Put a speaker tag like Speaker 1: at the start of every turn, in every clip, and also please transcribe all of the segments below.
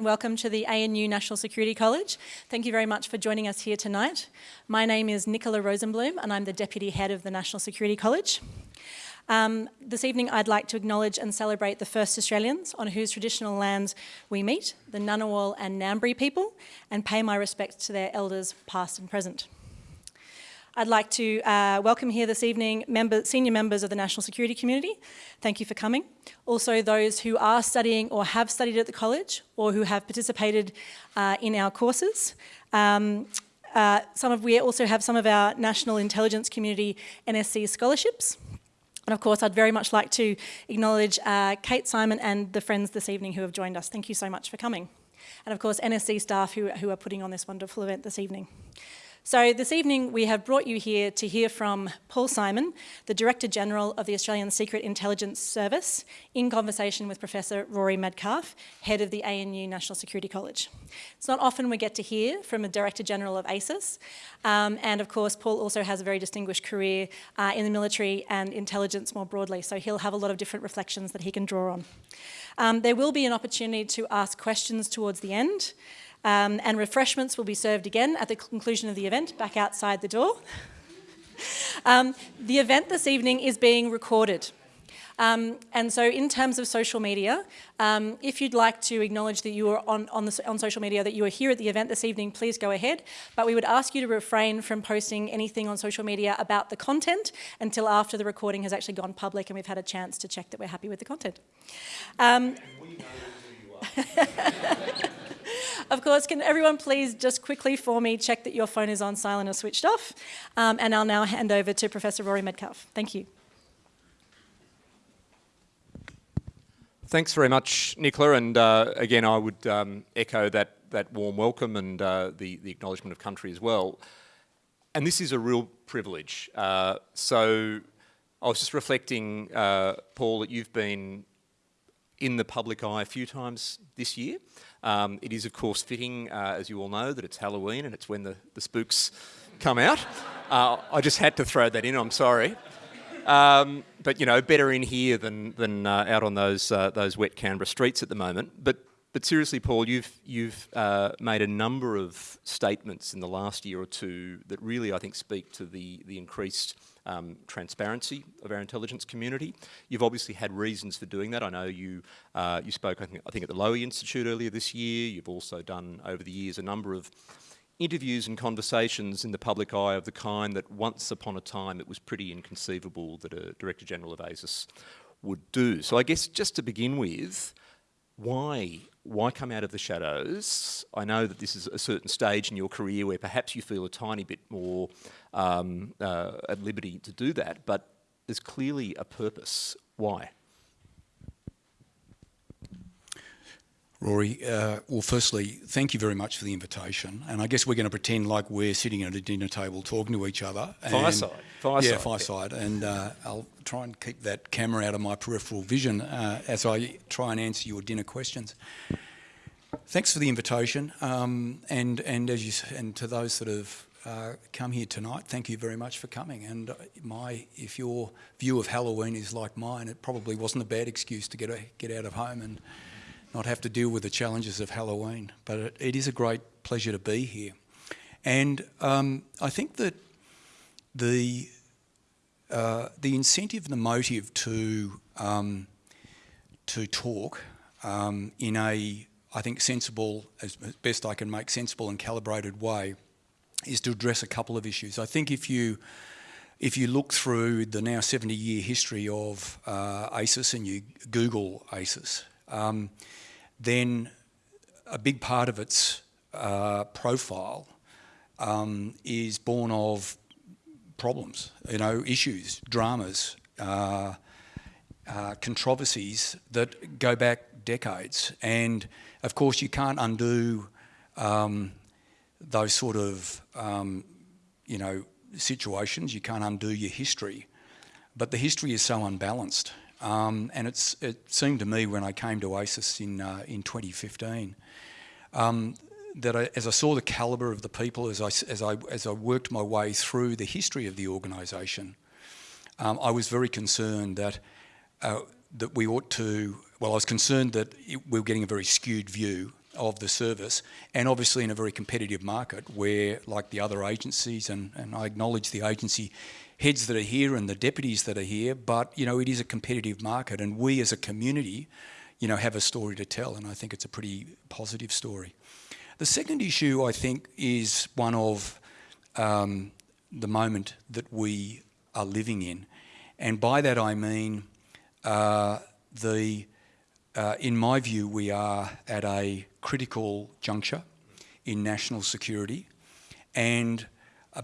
Speaker 1: Welcome to the ANU National Security College. Thank you very much for joining us here tonight. My name is Nicola Rosenblum and I'm the Deputy Head of the National Security College. Um, this evening I'd like to acknowledge and celebrate the first Australians on whose traditional lands we meet, the Ngunnawal and Ngambri people, and pay my respects to their elders past and present. I'd like to uh, welcome here this evening member, senior members of the national security community. Thank you for coming. Also those who are studying or have studied at the college or who have participated uh, in our courses. Um, uh, some of, we also have some of our national intelligence community NSC scholarships. And of course, I'd very much like to acknowledge uh, Kate Symon and the friends this evening who have joined us. Thank you so much for coming. And of course, NSC staff who, who are putting on this wonderful event this evening. So this evening we have brought you here to hear from Paul Symon, the Director General of the Australian Secret Intelligence Service, in conversation with Professor Rory Medcalf, Head of the ANU National Security College. It's not often we get to hear from a Director General of ASIS, um, and of course Paul also has a very distinguished career uh, in the military and intelligence more broadly, so he'll have a lot of different reflections that he can draw on. Um, there will be an opportunity to ask questions towards the end. Um, and refreshments will be served again at the conclusion of the event, back outside the door. um, the event this evening is being recorded. Um, and so in terms of social media, um, if you'd like to acknowledge that you are on, on, the, on, social media, that you are here at the event this evening, please go ahead. But we would ask you to refrain from posting anything on social media about the content until after the recording has actually gone public and we've had a chance to check that we're happy with the content. Um, Of course, can everyone please just quickly for me check that your phone is on silent or switched off? Um, and I'll now hand over to Professor Rory Medcalf. Thank you.
Speaker 2: Thanks very much, Nicola. And uh, again, I would um, echo that, that warm welcome and uh, the, the acknowledgement of country as well. And this is a real privilege. Uh, so I was just reflecting, uh, Paul, that you've been in the public eye a few times this year. Um, it is, of course, fitting, uh, as you all know, that it's Halloween and it's when the, the spooks come out. Uh, I just had to throw that in, I'm sorry. Um, but, you know, better in here than, than uh, out on those, uh, those wet Canberra streets at the moment. But, but seriously, Paul, you've, you've uh, made a number of statements in the last year or two that really, I think, speak to the, the increased um, transparency of our intelligence community. You've obviously had reasons for doing that. I know you uh, you spoke, I think, I think, at the Lowy Institute earlier this year. You've also done over the years a number of interviews and conversations in the public eye of the kind that once upon a time it was pretty inconceivable that a Director General of ASIS would do. So I guess just to begin with, why why come out of the shadows? I know that this is a certain stage in your career where perhaps you feel a tiny bit more um, uh, at liberty to do that, but there's clearly a purpose. Why?
Speaker 3: Rory, uh, well, firstly, thank you very much for the invitation. And I guess we're going to pretend like we're sitting at a dinner table talking to each other.
Speaker 2: Fireside. Fireside.
Speaker 3: Yeah, fireside. And uh, I'll try and keep that camera out of my peripheral vision uh, as I try and answer your dinner questions. Thanks for the invitation. Um, and, and, as you, and to those that have uh, come here tonight, thank you very much for coming. And my, if your view of Halloween is like mine, it probably wasn't a bad excuse to get, a, get out of home and not have to deal with the challenges of Halloween. But it, it is a great pleasure to be here. And um, I think that the, uh, the incentive and the motive to, um, to talk um, in a, I think, sensible, as best I can make, sensible and calibrated way is to address a couple of issues. I think if you if you look through the now 70 year history of uh, ASIS and you Google ASIS, um, then a big part of its uh, profile um, is born of problems, you know, issues, dramas, uh, uh, controversies that go back decades. And of course, you can't undo um, those sort of, um, you know, situations. You can't undo your history. But the history is so unbalanced. Um, and it seemed to me when I came to ASIS in, uh, in 2015 um, that I, as I saw the calibre of the people, as I, as, I, as I worked my way through the history of the organisation, um, I was very concerned that, uh, that we ought to, well, I was concerned that it, we were getting a very skewed view of the service, and obviously in a very competitive market where, like the other agencies, and, and I acknowledge the agency heads that are here and the deputies that are here, but you know it is a competitive market, and we as a community, you know, have a story to tell, and I think it's a pretty positive story. The second issue, I think, is one of um, the moment that we are living in, and by that I mean uh, the. Uh, in my view, we are at a critical juncture in national security, and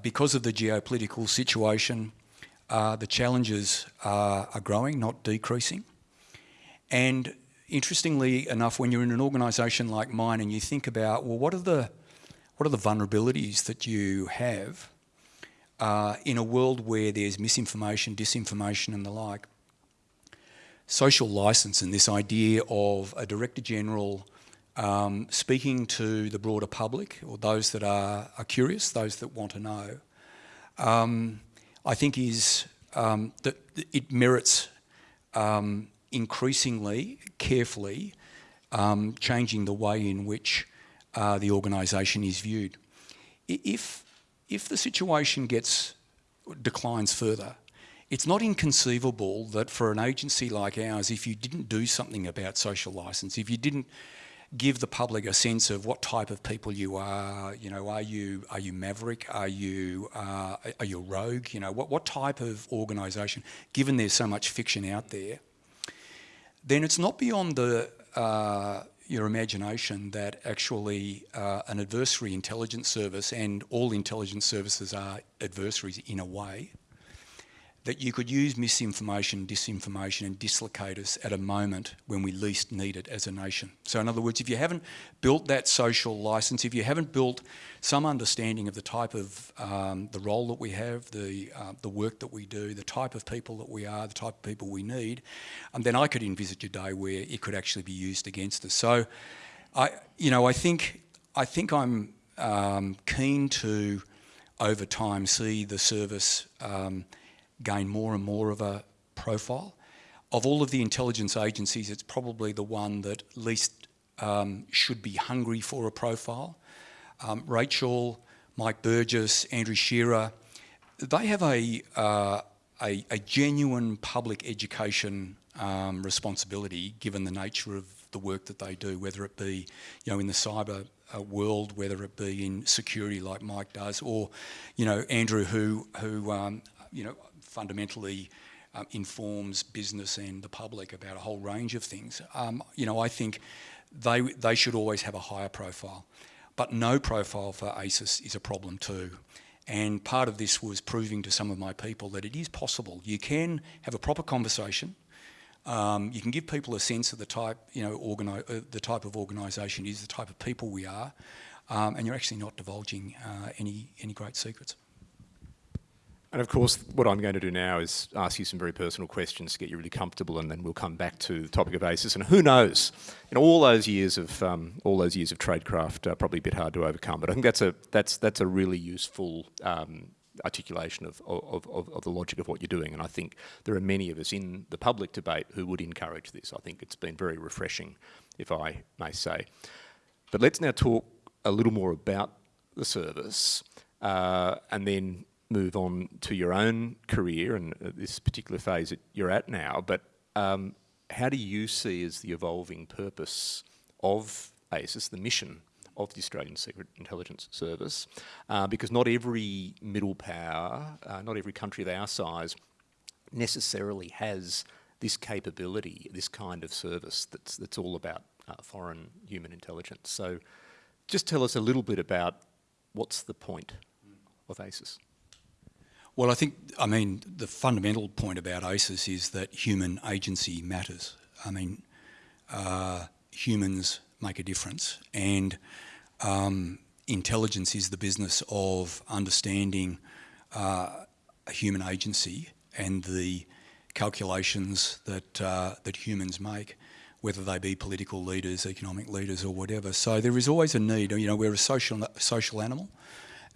Speaker 3: because of the geopolitical situation, uh, the challenges are, are growing, not decreasing. And interestingly enough, when you're in an organisation like mine and you think about, well, what are the, what are the vulnerabilities that you have uh, in a world where there's misinformation, disinformation and the like, social licence and this idea of a Director General um, speaking to the broader public or those that are, are curious, those that want to know, um, I think is um, that it merits um, increasingly, carefully, um, changing the way in which uh, the organisation is viewed. If, if the situation gets declines further, it's not inconceivable that for an agency like ours, if you didn't do something about social licence, if you didn't give the public a sense of what type of people you are. You know, are you are you maverick? Are you uh, are you rogue? You know, what what type of organisation? Given there's so much fiction out there, then it's not beyond the uh, your imagination that actually uh, an adversary intelligence service and all intelligence services are adversaries in a way that you could use misinformation, disinformation and dislocate us at a moment when we least need it as a nation. So in other words, if you haven't built that social license, if you haven't built some understanding of the type of, um, the role that we have, the, uh, the work that we do, the type of people that we are, the type of people we need, um, then I could envisage a day where it could actually be used against us. So I, you know, I think, I think I'm um, keen to, over time, see the service um, gain more and more of a profile. Of all of the intelligence agencies, it's probably the one that least um, should be hungry for a profile. Um, Rachel, Mike Burgess, Andrew Shearer, they have a, uh, a, a, genuine public education um, responsibility given the nature of the work that they do, whether it be you know, in the cyber uh, world, whether it be in security like Mike does, or you know Andrew, who who um, you know fundamentally um, informs business and the public about a whole range of things. Um, you know, I think they, they should always have a higher profile. But no profile for ASIS is a problem too. And part of this was proving to some of my people that it is possible. You can have a proper conversation. Um, you can give people a sense of the type, you know, uh, the type of organisation is, the type of people we are, um, and you're actually not divulging uh, any any great secrets.
Speaker 2: And of course, what I'm going to do now is ask you some very personal questions to get you really comfortable, and then we'll come back to the topic of ASIS. And who knows, in all those years of um, all those years of tradecraft, uh, probably a bit hard to overcome. But I think that's a that's that's a really useful um, articulation of, of, of, of, the logic of what you're doing. And I think there are many of us in the public debate who would encourage this. I think it's been very refreshing, if I may say. But let's now talk a little more about the service, uh, and then move on to your own career and this particular phase that you're at now, but um, how do you see as the evolving purpose of ASIS, the mission of the Australian Secret Intelligence Service? Uh, because not every middle power, uh, not every country of our size necessarily has this capability, this kind of service that's, that's all about uh, foreign human intelligence. So just tell us a little bit about what's the point of ASIS.
Speaker 3: Well, I think, I mean, the fundamental point about ASIS is that human agency matters. I mean, uh, humans make a difference and um, intelligence is the business of understanding uh, human agency and the calculations that, uh, that humans make whether they be political leaders, economic leaders or whatever. So there is always a need, you know, we're a social, social animal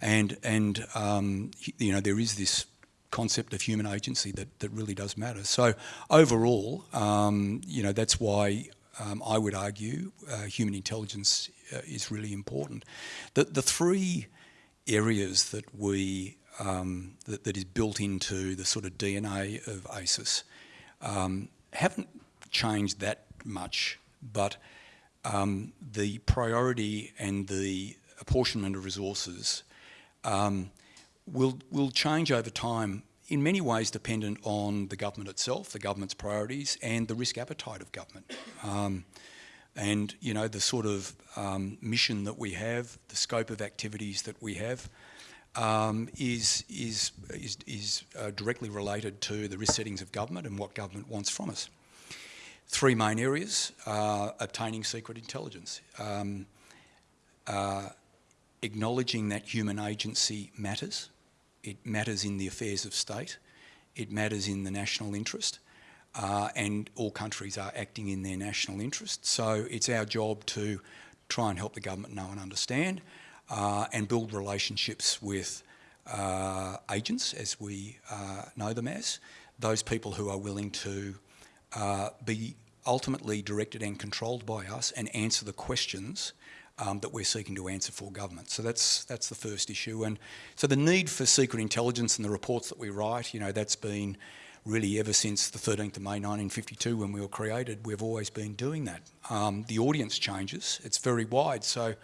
Speaker 3: and, and um, you know, there is this concept of human agency that, that really does matter. So overall, um, you know, that's why um, I would argue uh, human intelligence uh, is really important. The, the three areas that we um, that, that is built into the sort of DNA of ASIS um, haven't changed that much, but um, the priority and the apportionment of resources um, will will change over time. In many ways, dependent on the government itself, the government's priorities, and the risk appetite of government. Um, and you know the sort of um, mission that we have, the scope of activities that we have, um, is is is, is uh, directly related to the risk settings of government and what government wants from us. Three main areas: uh, obtaining secret intelligence, um, uh, acknowledging that human agency matters. It matters in the affairs of state. It matters in the national interest uh, and all countries are acting in their national interest. So it's our job to try and help the government know and understand uh, and build relationships with uh, agents, as we uh, know them as, those people who are willing to uh, be ultimately directed and controlled by us and answer the questions um, that we're seeking to answer for government. So that's that's the first issue. And so the need for secret intelligence and the reports that we write, you know, that's been really ever since the 13th of May 1952 when we were created, we've always been doing that. Um, the audience changes, it's very wide. So,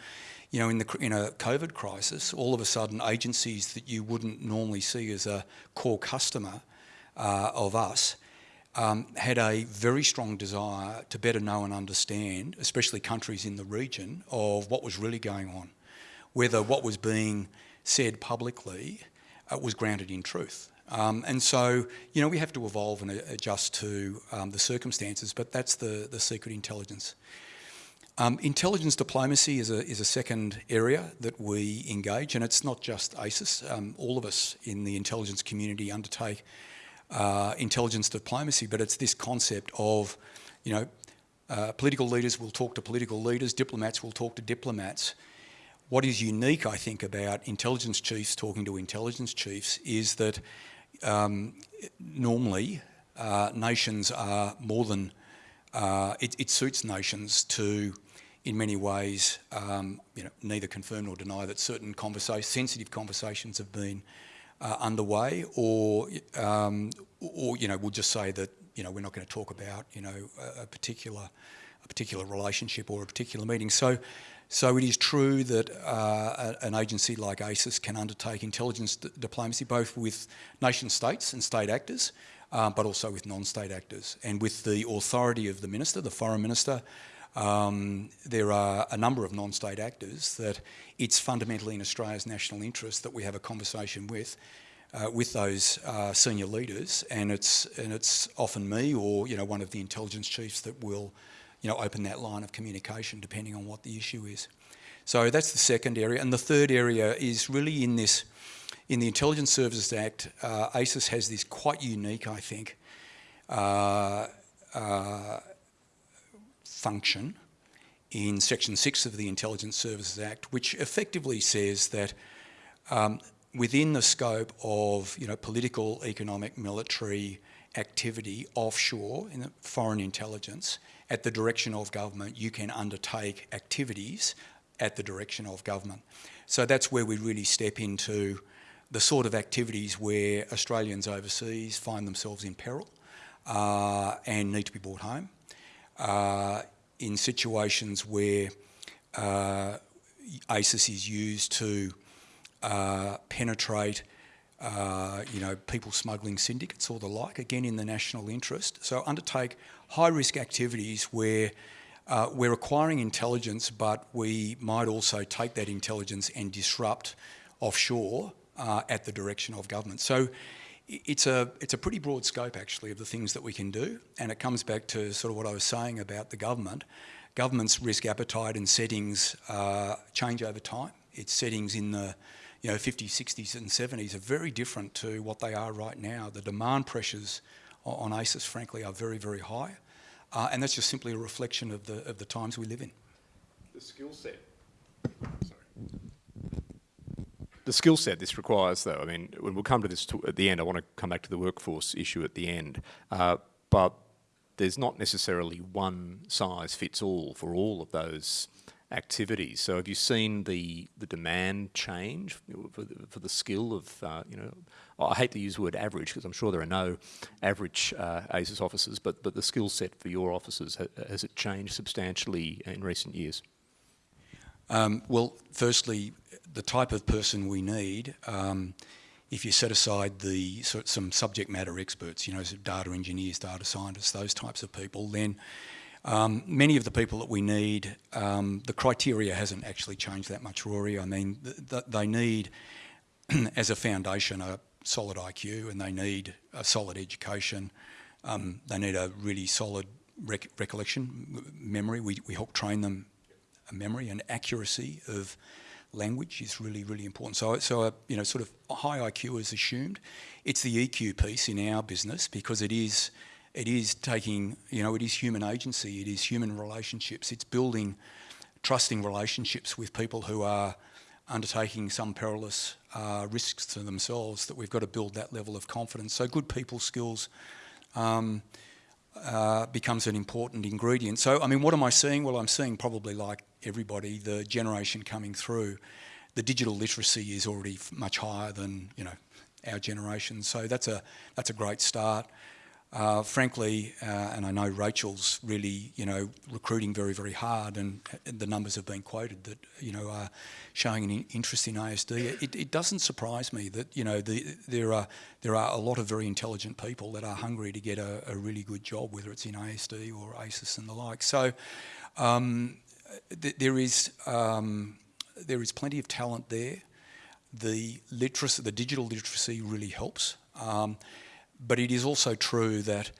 Speaker 3: you know, in, the, in a COVID crisis, all of a sudden agencies that you wouldn't normally see as a core customer uh, of us um, had a very strong desire to better know and understand, especially countries in the region, of what was really going on, whether what was being said publicly uh, was grounded in truth. Um, and so, you know, we have to evolve and adjust to um, the circumstances, but that's the, the secret intelligence. Um, intelligence diplomacy is a, is a second area that we engage, and it's not just ASIS. Um, all of us in the intelligence community undertake uh, intelligence diplomacy, but it's this concept of, you know, uh, political leaders will talk to political leaders, diplomats will talk to diplomats, what is unique, I think, about intelligence chiefs talking to intelligence chiefs is that um, normally uh, nations are more than, uh, it, it, suits nations to, in many ways, um, you know, neither confirm nor deny that certain conversations, sensitive conversations have been uh, underway or, um, or, you know, we'll just say that, you know, we're not going to talk about, you know, a, a particular, a particular relationship or a particular meeting. So so it is true that uh, an agency like ASIS can undertake intelligence diplomacy both with nation states and state actors, um, but also with non-state actors. And with the authority of the minister, the foreign minister, um, there are a number of non-state actors that it's fundamentally in Australia's national interest that we have a conversation with uh, with those uh, senior leaders, and it's and it's often me or you know one of the intelligence chiefs that will you know, open that line of communication depending on what the issue is. So that's the second area. And the third area is really in this, in the Intelligence Services Act, uh, has this quite unique, I think, uh, uh, function in Section 6 of the Intelligence Services Act, which effectively says that um, within the scope of you know, political, economic, military activity offshore in foreign intelligence, at the direction of government, you can undertake activities at the direction of government. So that's where we really step into the sort of activities where Australians overseas find themselves in peril uh, and need to be brought home. Uh, in situations where uh, ASIS is used to uh, penetrate uh, you know, people smuggling syndicates or the like, again in the national interest. So undertake high risk activities where uh, we're acquiring intelligence, but we might also take that intelligence and disrupt offshore uh, at the direction of government. So it's a, it's a pretty broad scope actually of the things that we can do. And it comes back to sort of what I was saying about the government. Government's risk appetite and settings uh, change over time. Its settings in the you know, 50s, 60s and 70s are very different to what they are right now. The demand pressures on ASIS, frankly, are very, very high. Uh, and that's just simply a reflection of the, of the times we live in.
Speaker 2: The skill set. The skill set this requires, though, I mean, when we'll come to this at the end, I want to come back to the workforce issue at the end. Uh, but there's not necessarily one size fits all for all of those activities. So have you seen the, the demand change for the, for the skill of, uh, you know, I hate to use the word average because I'm sure there are no average uh, ASIS officers, but, but the skill set for your officers, has it changed substantially in recent years?
Speaker 3: Um, well, firstly, the type of person we need, um, if you set aside the some subject matter experts, you know, data engineers, data scientists, those types of people, then um, many of the people that we need, um, the criteria hasn't actually changed that much, Rory. I mean, th th they need, as a foundation, a solid IQ and they need a solid education. Um, they need a really solid rec recollection, memory. We, we help train them memory and accuracy of language is really, really important. So, so a, you know, sort of high IQ is assumed. It's the EQ piece in our business because it is, it is taking, you know, it is human agency, it is human relationships, it's building trusting relationships with people who are undertaking some perilous uh, risks to themselves that we've got to build that level of confidence. So good people skills um, uh, becomes an important ingredient. So, I mean, what am I seeing? Well, I'm seeing probably like everybody, the generation coming through, the digital literacy is already much higher than, you know, our generation. So that's a, that's a great start. Uh, frankly, uh, and I know Rachel's really, you know, recruiting very, very hard, and the numbers have been quoted that, you know, are showing an interest in ASD. It, it doesn't surprise me that, you know, the, there are there are a lot of very intelligent people that are hungry to get a, a really good job, whether it's in ASD or ASIS and the like. So, um, th there is um, there is plenty of talent there. The literacy, the digital literacy, really helps. Um, but it is also true that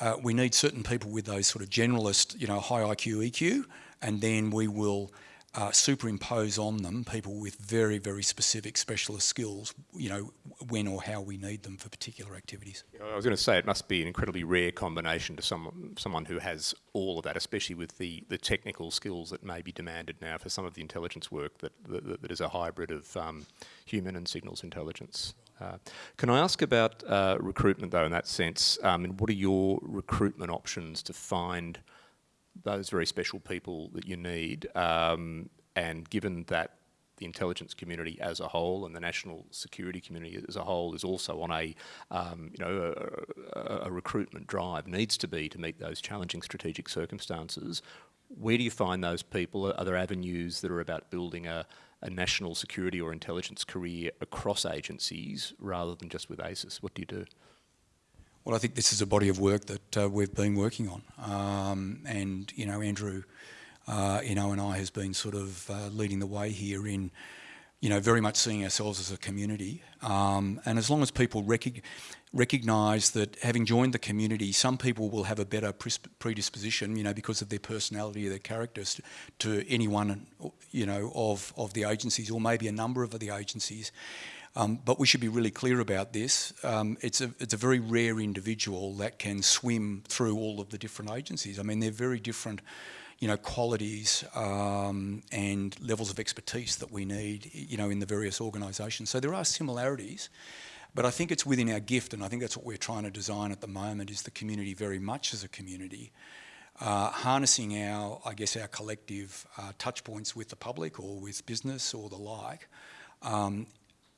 Speaker 3: uh, we need certain people with those sort of generalist, you know, high IQ, EQ, and then we will uh, superimpose on them people with very, very specific specialist skills, you know, when or how we need them for particular activities.
Speaker 2: I was going to say it must be an incredibly rare combination to someone, someone who has all of that, especially with the, the technical skills that may be demanded now for some of the intelligence work that, that, that is a hybrid of um, human and signals intelligence. Uh, can I ask about uh, recruitment though in that sense? Um, and what are your recruitment options to find those very special people that you need? Um, and given that the intelligence community as a whole and the national security community as a whole is also on a, um, you know, a, a, recruitment drive, needs to be to meet those challenging strategic circumstances. Where do you find those people? Are there avenues that are about building a, a national security or intelligence career across agencies rather than just with ASIS? What do you do?
Speaker 3: Well, I think this is a body of work that uh, we've been working on. Um, and, you know, Andrew, uh, you know, and I has been sort of uh, leading the way here in, you know, very much seeing ourselves as a community. Um, and as long as people recognize recognise that having joined the community, some people will have a better predisposition, you know, because of their personality or their characters to any one, you know, of, of the agencies or maybe a number of the agencies. Um, but we should be really clear about this. Um, it's, a, it's a very rare individual that can swim through all of the different agencies. I mean, they're very different you know, qualities um, and levels of expertise that we need, you know, in the various organisations. So there are similarities, but I think it's within our gift, and I think that's what we're trying to design at the moment, is the community very much as a community. Uh, harnessing our, I guess, our collective uh, touch points with the public or with business or the like, um,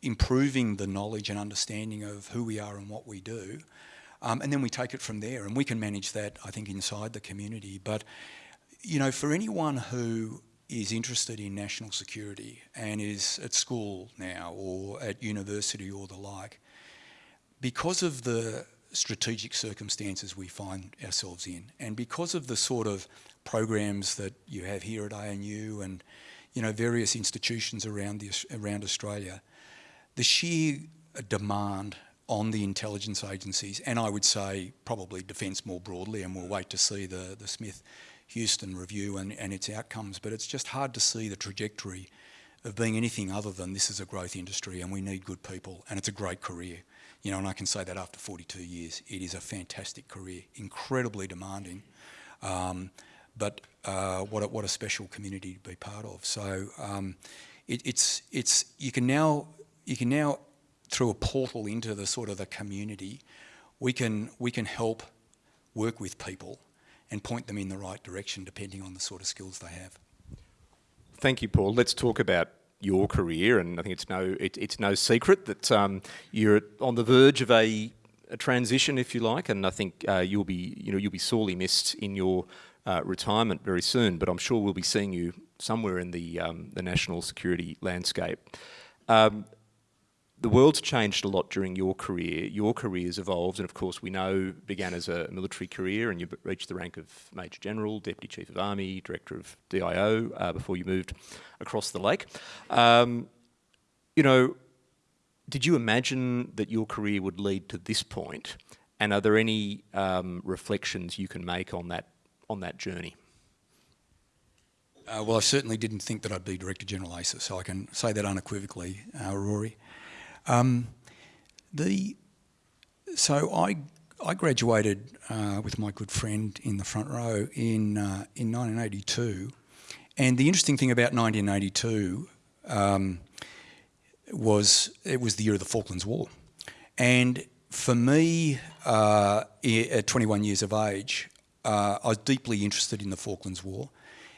Speaker 3: improving the knowledge and understanding of who we are and what we do, um, and then we take it from there. And we can manage that, I think, inside the community. But, you know, for anyone who is interested in national security and is at school now or at university or the like, because of the strategic circumstances we find ourselves in and because of the sort of programs that you have here at ANU and you know various institutions around the, around Australia the sheer demand on the intelligence agencies and I would say probably defence more broadly and we'll wait to see the the Smith Houston review and, and its outcomes but it's just hard to see the trajectory of being anything other than this is a growth industry and we need good people and it's a great career you know, and I can say that after 42 years, it is a fantastic career, incredibly demanding, um, but uh, what, a, what a special community to be part of. So um, it, it's, it's, you can now, you can now, through a portal into the sort of the community, we can, we can help work with people and point them in the right direction depending on the sort of skills they have.
Speaker 2: thank you, Paul. Let's talk about your career, and I think it's no it, it's no secret that um, you're on the verge of a, a, transition, if you like, and I think uh, you'll be you know you'll be sorely missed in your uh, retirement very soon. But I'm sure we'll be seeing you somewhere in the um, the national security landscape. Um, the world's changed a lot during your career. Your career's evolved, and of course, we know began as a military career, and you reached the rank of Major General, Deputy Chief of Army, Director of DIO uh, before you moved across the lake. Um, you know, did you imagine that your career would lead to this point? And are there any um, reflections you can make on that on that journey?
Speaker 3: Uh, well, I certainly didn't think that I'd be Director General ASIS, so I can say that unequivocally, uh, Rory. Um, the so I I graduated uh, with my good friend in the front row in uh, in 1982, and the interesting thing about 1982 um, was it was the year of the Falklands War, and for me, uh, at 21 years of age, uh, I was deeply interested in the Falklands War.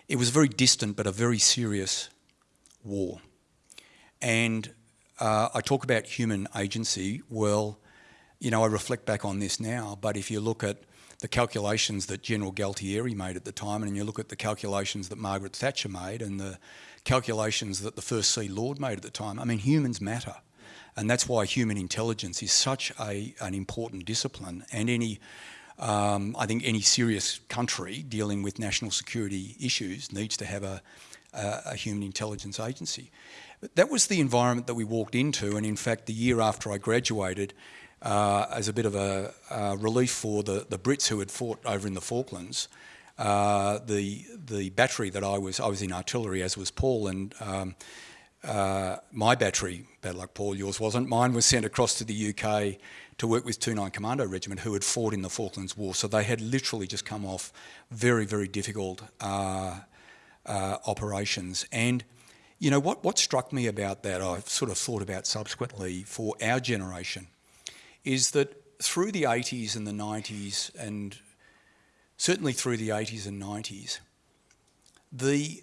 Speaker 3: It was very distant but a very serious war, and uh, I talk about human agency. Well, you know, I reflect back on this now, but if you look at the calculations that General Galtieri made at the time, and you look at the calculations that Margaret Thatcher made, and the calculations that the First Sea Lord made at the time, I mean, humans matter. And that's why human intelligence is such a, an important discipline. And any, um, I think any serious country dealing with national security issues needs to have a, a, a human intelligence agency. That was the environment that we walked into, and in fact, the year after I graduated, uh, as a bit of a uh, relief for the, the Brits who had fought over in the Falklands, uh, the the battery that I was I was in artillery, as was Paul, and um, uh, my battery, bad luck, Paul, yours wasn't. Mine was sent across to the UK to work with 29 Commando Regiment, who had fought in the Falklands War. So they had literally just come off very very difficult uh, uh, operations and you know, what, what struck me about that, I've sort of thought about subsequently for our generation, is that through the 80s and the 90s, and certainly through the 80s and 90s, the,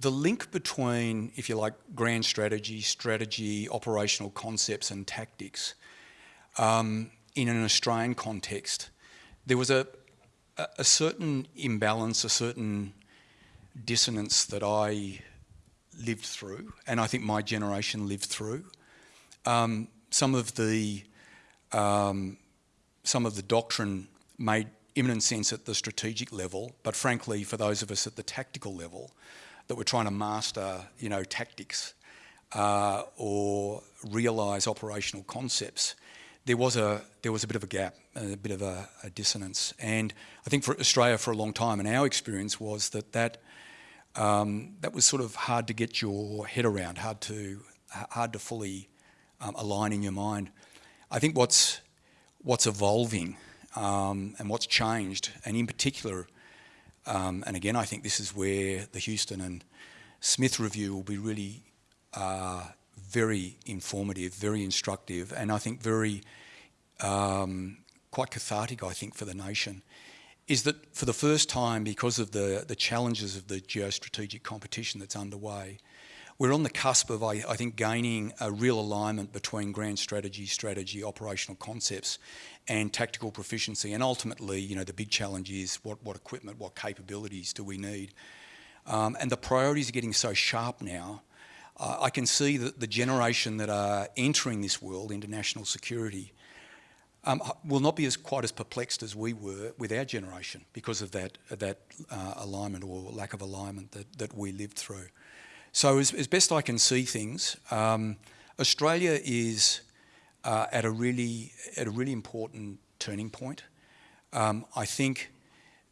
Speaker 3: the link between, if you like, grand strategy, strategy, operational concepts and tactics um, in an Australian context, there was a, a, a certain imbalance, a certain dissonance that I lived through, and I think my generation lived through. Um, some of the um, some of the doctrine made imminent sense at the strategic level, but frankly, for those of us at the tactical level, that were trying to master, you know, tactics uh, or realise operational concepts, there was a there was a bit of a gap, a bit of a, a dissonance, and I think for Australia for a long time, and our experience was that that um, that was sort of hard to get your head around, hard to hard to fully um, align in your mind. I think what's what's evolving um, and what's changed, and in particular, um, and again, I think this is where the Houston and Smith review will be really uh, very informative, very instructive, and I think very um, quite cathartic. I think for the nation is that for the first time, because of the, the challenges of the geostrategic competition that's underway, we're on the cusp of, I, I, think, gaining a real alignment between grand strategy, strategy, operational concepts, and tactical proficiency. And ultimately, you know, the big challenge is what, what equipment, what capabilities do we need? Um, and the priorities are getting so sharp now. Uh, I can see that the generation that are entering this world into national security um, will not be as quite as perplexed as we were with our generation because of that that uh, alignment or lack of alignment that, that we lived through. So as, as best I can see things, um, Australia is uh, at a really at a really important turning point. Um, I think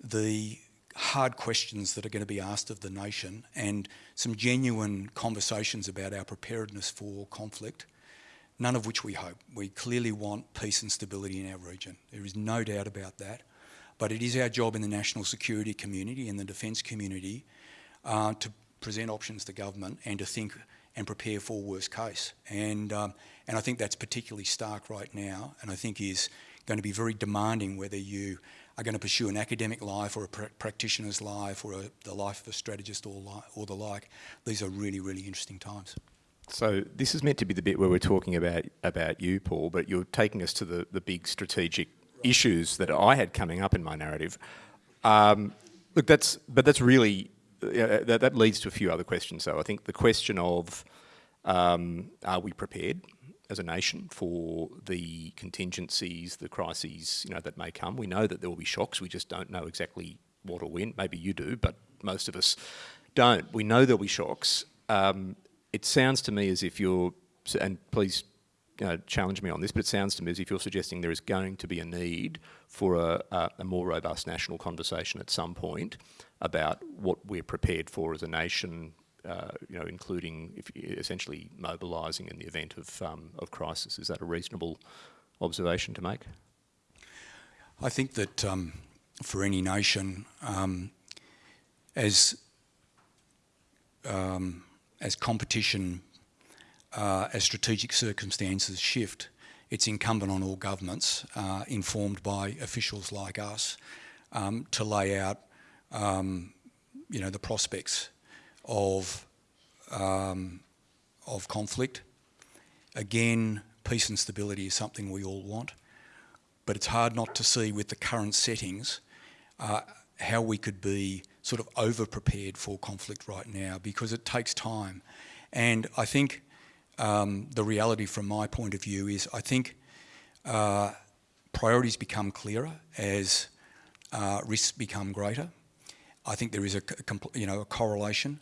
Speaker 3: the hard questions that are going to be asked of the nation and some genuine conversations about our preparedness for conflict none of which we hope. We clearly want peace and stability in our region. There is no doubt about that. But it is our job in the national security community and the defence community uh, to present options to government and to think and prepare for worst case. And, um, and I think that's particularly stark right now and I think is going to be very demanding whether you are going to pursue an academic life or a pr practitioner's life or a, the life of a strategist or, or the like. These are really, really interesting times.
Speaker 2: So this is meant to be the bit where we're talking about about you, Paul, but you're taking us to the, the big strategic issues that I had coming up in my narrative. Um, look, that's but that's really uh, that, that leads to a few other questions. So I think the question of um, are we prepared as a nation for the contingencies, the crises, you know, that may come. We know that there will be shocks. We just don't know exactly what or when. Maybe you do, but most of us don't. We know there'll be shocks. Um, it sounds to me as if you're, and please know, challenge me on this, but it sounds to me as if you're suggesting there is going to be a need for a, a, a more robust national conversation at some point about what we're prepared for as a nation, uh, you know, including if, essentially mobilising in the event of, um, of crisis. Is that a reasonable observation to make?
Speaker 3: I think that um, for any nation, um, as um, as competition, uh, as strategic circumstances shift, it's incumbent on all governments, uh, informed by officials like us, um, to lay out, um, you know, the prospects of, um, of conflict. Again, peace and stability is something we all want, but it's hard not to see with the current settings uh, how we could be sort of over prepared for conflict right now because it takes time. And I think um, the reality from my point of view is I think uh, priorities become clearer as uh, risks become greater. I think there is a, you know, a correlation.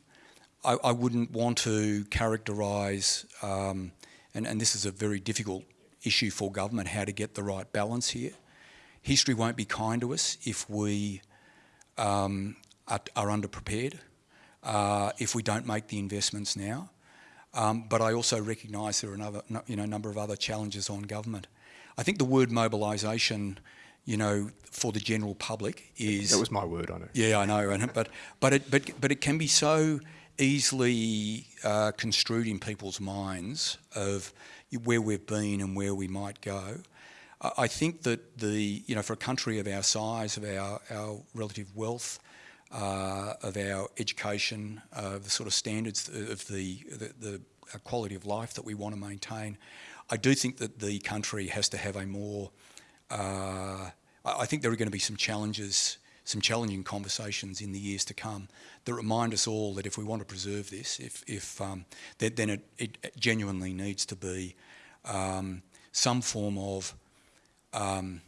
Speaker 3: I, I wouldn't want to characterise, um, and, and this is a very difficult issue for government, how to get the right balance here. History won't be kind to us if we um, are, are underprepared, uh, if we don't make the investments now. Um, but I also recognise there are another, you know, a number of other challenges on government. I think the word mobilisation you know, for the general public is...
Speaker 2: That was my word on it.
Speaker 3: Yeah, I know, but, but, it, but, but it can be so easily uh, construed in people's minds of where we've been and where we might go. I think that the, you know, for a country of our size, of our, our relative wealth, uh, of our education, uh, the sort of standards of the, the, the quality of life that we want to maintain, I do think that the country has to have a more uh, I think there are going to be some challenges, some challenging conversations in the years to come that remind us all that if we want to preserve this, if, if um, that, then it, it, genuinely needs to be um, some form of um,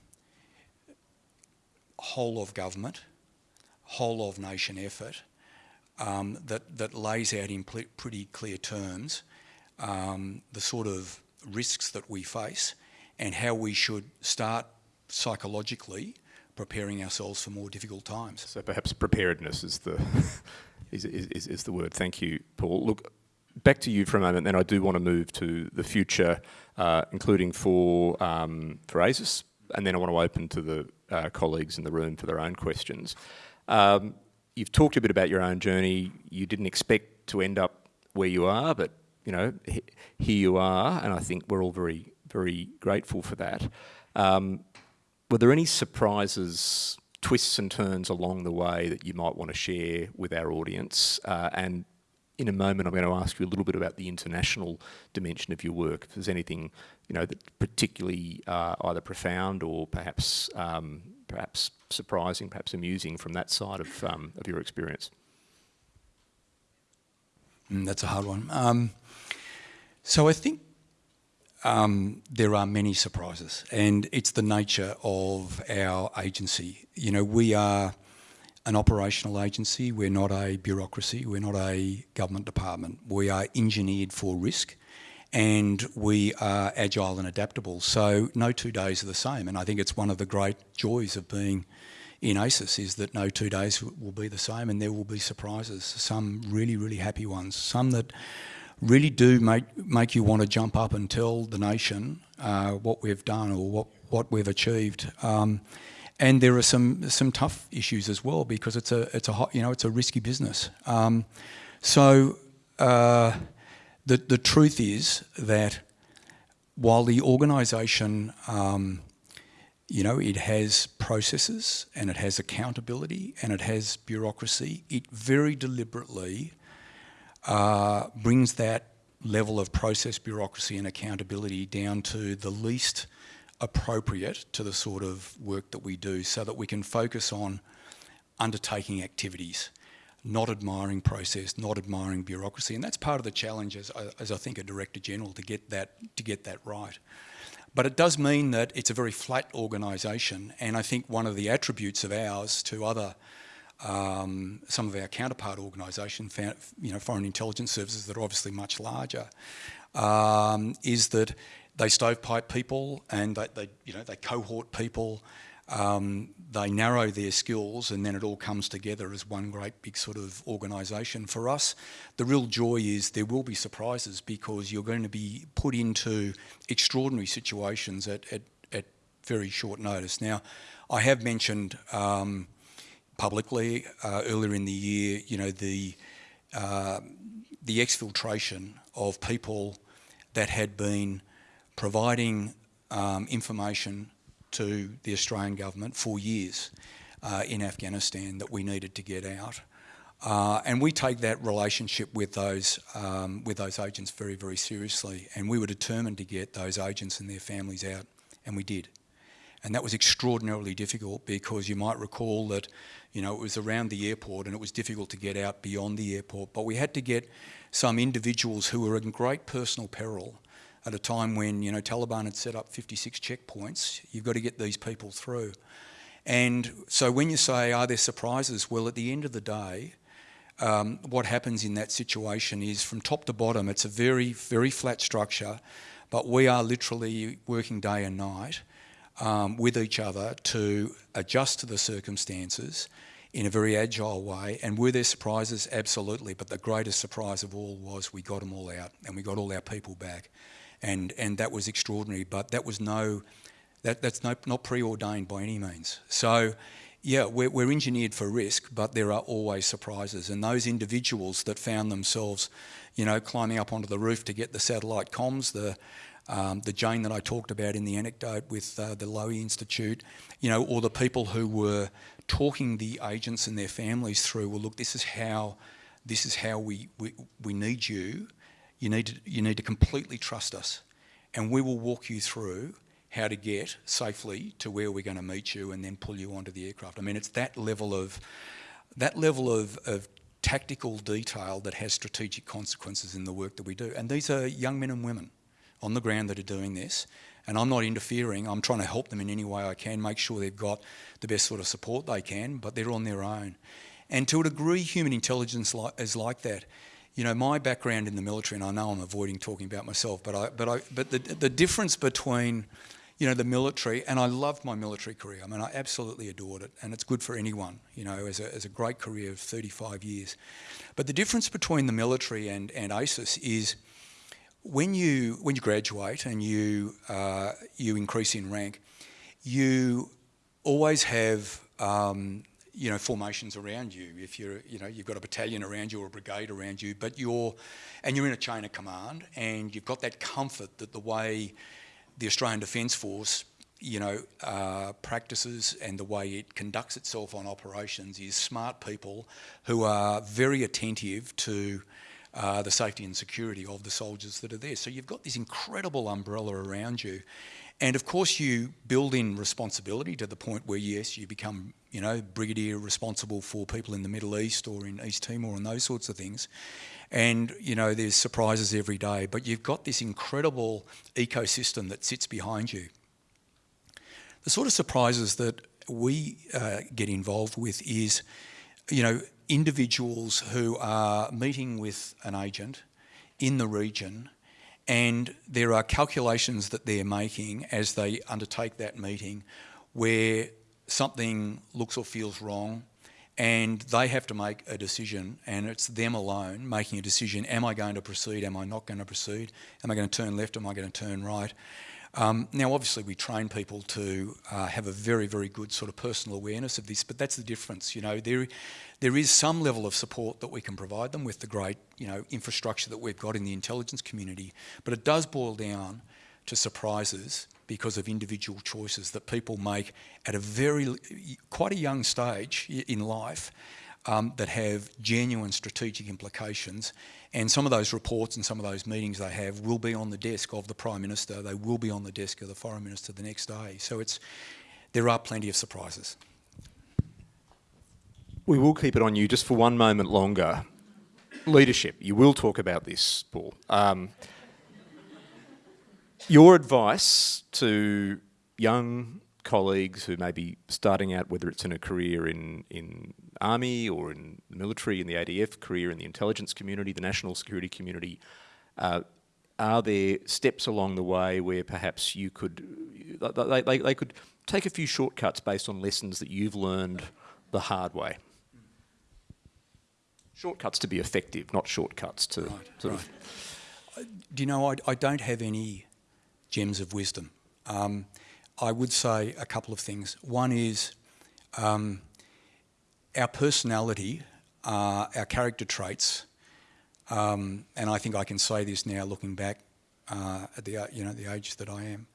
Speaker 3: whole of government, whole of nation effort um, that, that lays out in pretty clear terms um, the sort of risks that we face and how we should start psychologically preparing ourselves for more difficult times.
Speaker 2: So perhaps preparedness is the is, is, is the word. Thank you, Paul. Look, back to you for a moment, then I do want to move to the future, uh, including for, um, for ASIS, and then I want to open to the uh, colleagues in the room for their own questions. Um, you've talked a bit about your own journey. You didn't expect to end up where you are, but you know, here you are, and I think we're all very, very grateful for that. Um, were there any surprises, twists and turns along the way that you might want to share with our audience? Uh, and in a moment, I'm going to ask you a little bit about the international dimension of your work. If there's anything, you know, that particularly uh, either profound or perhaps um, perhaps surprising, perhaps amusing from that side of um, of your experience.
Speaker 3: Mm, that's a hard one. Um, so I think um, there are many surprises, and it's the nature of our agency. You know, we are an operational agency. We're not a bureaucracy. We're not a government department. We are engineered for risk, and we are agile and adaptable. So no two days are the same, and I think it's one of the great joys of being in ASIS is that no two days will be the same, and there will be surprises. Some really, really happy ones. Some that really do make, make you want to jump up and tell the nation uh, what we've done or what, what we've achieved. Um, and there are some some tough issues as well because it's a it's a hot, you know it's a risky business. Um, so uh, the the truth is that while the organisation um, you know, it has processes and it has accountability and it has bureaucracy. It very deliberately uh, brings that level of process, bureaucracy and accountability down to the least appropriate to the sort of work that we do so that we can focus on undertaking activities, not admiring process, not admiring bureaucracy. And that's part of the challenge as, as I think a Director General to get that, to get that right. But it does mean that it's a very flat organisation, and I think one of the attributes of ours to other, um, some of our counterpart organisations, you know, foreign intelligence services that are obviously much larger, um, is that they stovepipe people and they, they, you know, they cohort people um, they narrow their skills and then it all comes together as one great big sort of organisation. For us, the real joy is there will be surprises because you're going to be put into extraordinary situations at, at, at very short notice. Now, I have mentioned um, publicly uh, earlier in the year, you know, the, uh, the exfiltration of people that had been providing um, information to the Australian government for years uh, in Afghanistan that we needed to get out. Uh, and we take that relationship with those, um, with those agents very, very seriously. And we were determined to get those agents and their families out, and we did. And that was extraordinarily difficult because you might recall that, you know, it was around the airport and it was difficult to get out beyond the airport. But we had to get some individuals who were in great personal peril at a time when you know Taliban had set up 56 checkpoints. You've got to get these people through. And so when you say, are there surprises? Well, at the end of the day, um, what happens in that situation is from top to bottom, it's a very, very flat structure, but we are literally working day and night um, with each other to adjust to the circumstances in a very agile way. And were there surprises? Absolutely. But the greatest surprise of all was we got them all out and we got all our people back and and that was extraordinary. But that was no, that that's no, not preordained by any means. So. Yeah, we're, we're engineered for risk, but there are always surprises. And those individuals that found themselves, you know, climbing up onto the roof to get the satellite comms, the um, the Jane that I talked about in the anecdote with uh, the Lowy Institute, you know, or the people who were talking the agents and their families through, well, look, this is how, this is how we, we, we need you you need to, you need to completely trust us and we will walk you through how to get safely to where we're going to meet you and then pull you onto the aircraft. I mean, it's that level of, that level of, of tactical detail that has strategic consequences in the work that we do. And these are young men and women on the ground that are doing this. And I'm not interfering, I'm trying to help them in any way I can, make sure they've got the best sort of support they can, but they're on their own. And to a degree, human intelligence is like that you know, my background in the military, and I know I'm avoiding talking about myself, but I, but I, but the, the difference between, you know, the military, and I loved my military career. I mean, I absolutely adored it, and it's good for anyone, you know, as a, as a great career of 35 years. But the difference between the military and, and ASIS is when you, when you graduate and you, uh, you increase in rank, you always have um, you know, formations around you. If you're, you know, you've got a battalion around you or a brigade around you, but you're, and you're in a chain of command and you've got that comfort that the way the Australian Defence Force, you know, uh, practices and the way it conducts itself on operations is smart people who are very attentive to uh, the safety and security of the soldiers that are there. So you've got this incredible umbrella around you. And of course you build in responsibility to the point where yes, you become, you know, brigadier responsible for people in the Middle East or in East Timor and those sorts of things. And, you know, there's surprises every day, but you've got this incredible ecosystem that sits behind you. The sort of surprises that we uh, get involved with is, you know, individuals who are meeting with an agent in the region and there are calculations that they're making as they undertake that meeting where something looks or feels wrong and they have to make a decision and it's them alone making a decision, am I going to proceed, am I not going to proceed, am I going to turn left, am I going to turn right. Um, now obviously we train people to uh, have a very, very good sort of personal awareness of this, but that's the difference, you know, there, there is some level of support that we can provide them with the great you know, infrastructure that we've got in the intelligence community, but it does boil down to surprises because of individual choices that people make at a very, quite a young stage in life um, that have genuine strategic implications. And some of those reports and some of those meetings they have will be on the desk of the Prime Minister. They will be on the desk of the Foreign Minister the next day. So it's, there are plenty of surprises.
Speaker 2: We will keep it on you just for one moment longer. Leadership, you will talk about this, Paul. Um, your advice to young colleagues who may be starting out, whether it's in a career in, in army or in the military, in the ADF, career in the intelligence community, the national security community, uh, are there steps along the way where perhaps you could, they, they, they could take a few shortcuts based on lessons that you've learned the hard way? Shortcuts to be effective, not shortcuts to
Speaker 3: right,
Speaker 2: sort
Speaker 3: right.
Speaker 2: of...
Speaker 3: Do you know, I, I don't have any gems of wisdom. Um, I would say a couple of things. One is um, our personality, uh, our character traits, um, and I think I can say this now looking back uh, at the, you know, the age that I am,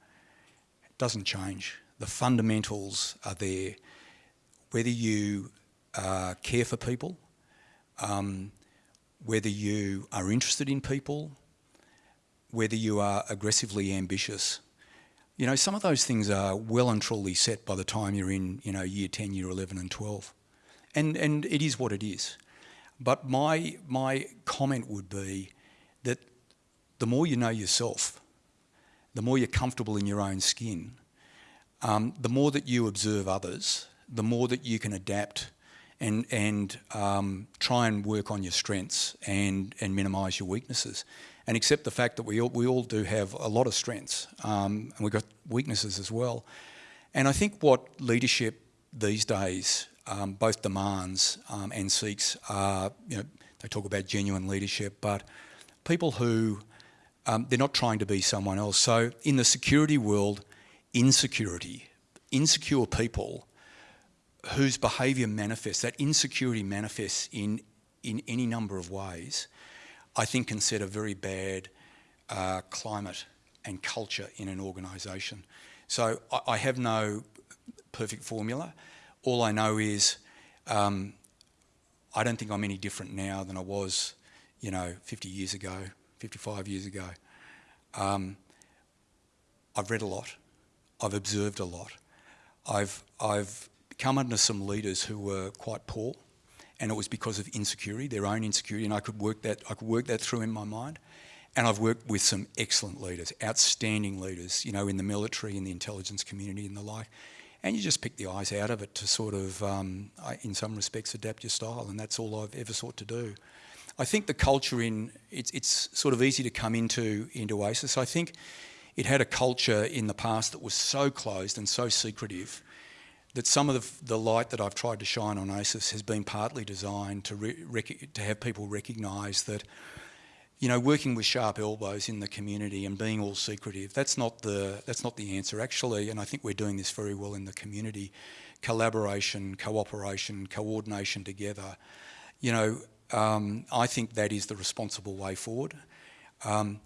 Speaker 3: it doesn't change. The fundamentals are there. Whether you uh, care for people, um, whether you are interested in people, whether you are aggressively ambitious. You know, some of those things are well and truly set by the time you're in, you know, year 10, year 11 and 12. And, and it is what it is. But my, my comment would be that the more you know yourself, the more you're comfortable in your own skin, um, the more that you observe others, the more that you can adapt and, and um, try and work on your strengths and, and minimise your weaknesses and accept the fact that we all, we all do have a lot of strengths um, and we've got weaknesses as well. And I think what leadership these days um, both demands um, and seeks are, you know, they talk about genuine leadership, but people who, um, they're not trying to be someone else. So in the security world, insecurity, insecure people whose behaviour manifests, that insecurity manifests in, in any number of ways, I think can set a very bad uh, climate and culture in an organisation. So I, I, have no perfect formula. All I know is um, I don't think I'm any different now than I was, you know, 50 years ago, 55 years ago. Um, I've read a lot. I've observed a lot. I've, I've come under some leaders who were quite poor and it was because of insecurity, their own insecurity, and I could work that, I could work that through in my mind. And I've worked with some excellent leaders, outstanding leaders, you know, in the military, in the intelligence community and the like. And you just pick the eyes out of it to sort of, um, in some respects, adapt your style, and that's all I've ever sought to do. I think the culture in, it's, it's sort of easy to come into, into ASIS. I think it had a culture in the past that was so closed and so secretive that some of the, the, light that I've tried to shine on ASIS has been partly designed to, to have people recognise that, you know, working with sharp elbows in the community and being all secretive, that's not the, that's not the answer actually, and I think we're doing this very well in the community. Collaboration, cooperation, coordination together, you know, um, I think that is the responsible way forward. Um,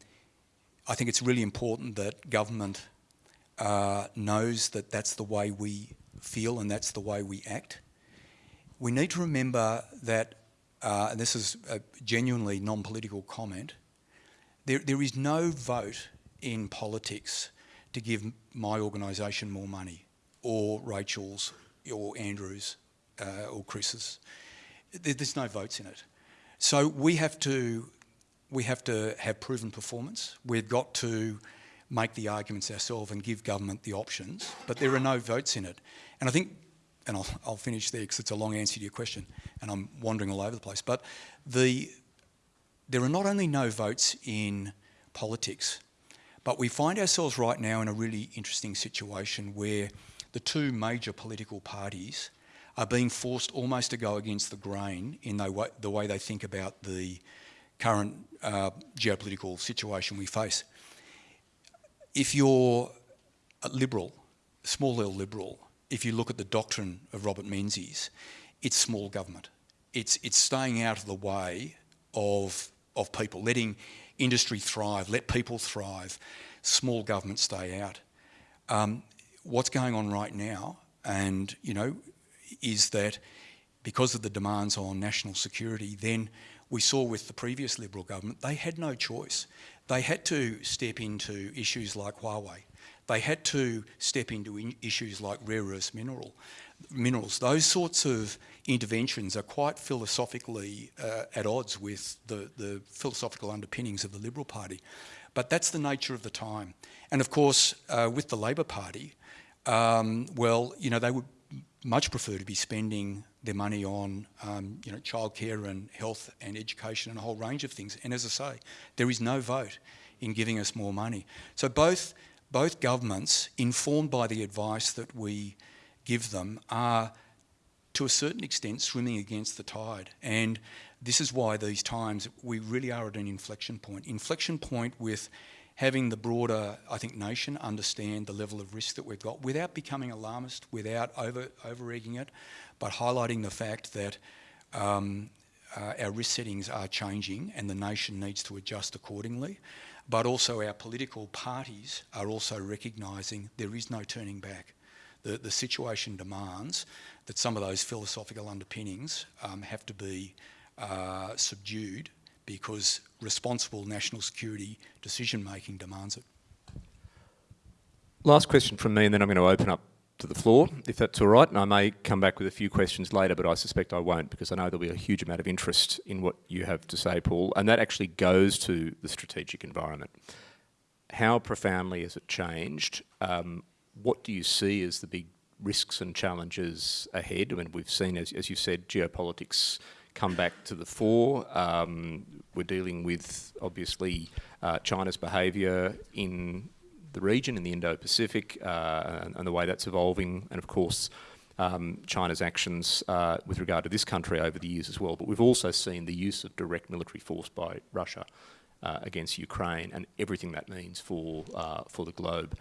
Speaker 3: I think it's really important that government uh, knows that that's the way we feel and that's the way we act. We need to remember that, uh, and this is a genuinely non-political comment, there, there is no vote in politics to give my organisation more money or Rachel's or Andrew's uh, or Chris's. There's no votes in it. So we have to we have to have proven performance. We've got to make the arguments ourselves and give government the options, but there are no votes in it. And I think, and I'll, I'll finish there because it's a long answer to your question and I'm wandering all over the place, but the, there are not only no votes in politics, but we find ourselves right now in a really interesting situation where the two major political parties are being forced almost to go against the grain in the way, the way they think about the current uh, geopolitical situation we face. If you're a liberal, small L liberal, if you look at the doctrine of Robert Menzies, it's small government. It's, it's staying out of the way of, of people, letting industry thrive, let people thrive, small government stay out. Um, what's going on right now, and you know, is that because of the demands on national security, then we saw with the previous Liberal government, they had no choice. They had to step into issues like Huawei. They had to step into issues like rare earth mineral, minerals. Those sorts of interventions are quite philosophically uh, at odds with the, the philosophical underpinnings of the Liberal Party. But that's the nature of the time. And of course, uh, with the Labor Party, um, well, you know, they would much prefer to be spending their money on, um, you know, childcare and health and education and a whole range of things. And as I say, there is no vote in giving us more money. So both, both governments, informed by the advice that we give them, are to a certain extent swimming against the tide. And this is why these times we really are at an inflection point. Inflection point with having the broader, I think, nation understand the level of risk that we've got without becoming alarmist, without over, over-egging it, but highlighting the fact that um, uh, our risk settings are changing and the nation needs to adjust accordingly. But also our political parties are also recognising there is no turning back. The, the situation demands that some of those philosophical underpinnings um, have to be uh, subdued because responsible national security decision making demands it.
Speaker 2: Last question from me and then I'm going to open up to the floor, if that's all right, and I may come back with a few questions later, but I suspect I won't because I know there'll be a huge amount of interest in what you have to say, Paul, and that actually goes to the strategic environment. How profoundly has it changed? Um, what do you see as the big risks and challenges ahead? I mean, we've seen, as, as you said, geopolitics come back to the fore. Um, we're dealing with, obviously, uh, China's behaviour in the region, in the Indo-Pacific, uh, and, and, the way that's evolving, and of course, um, China's actions uh, with regard to this country over the years as well. But we've also seen the use of direct military force by Russia uh, against Ukraine and everything that means for, for the globe.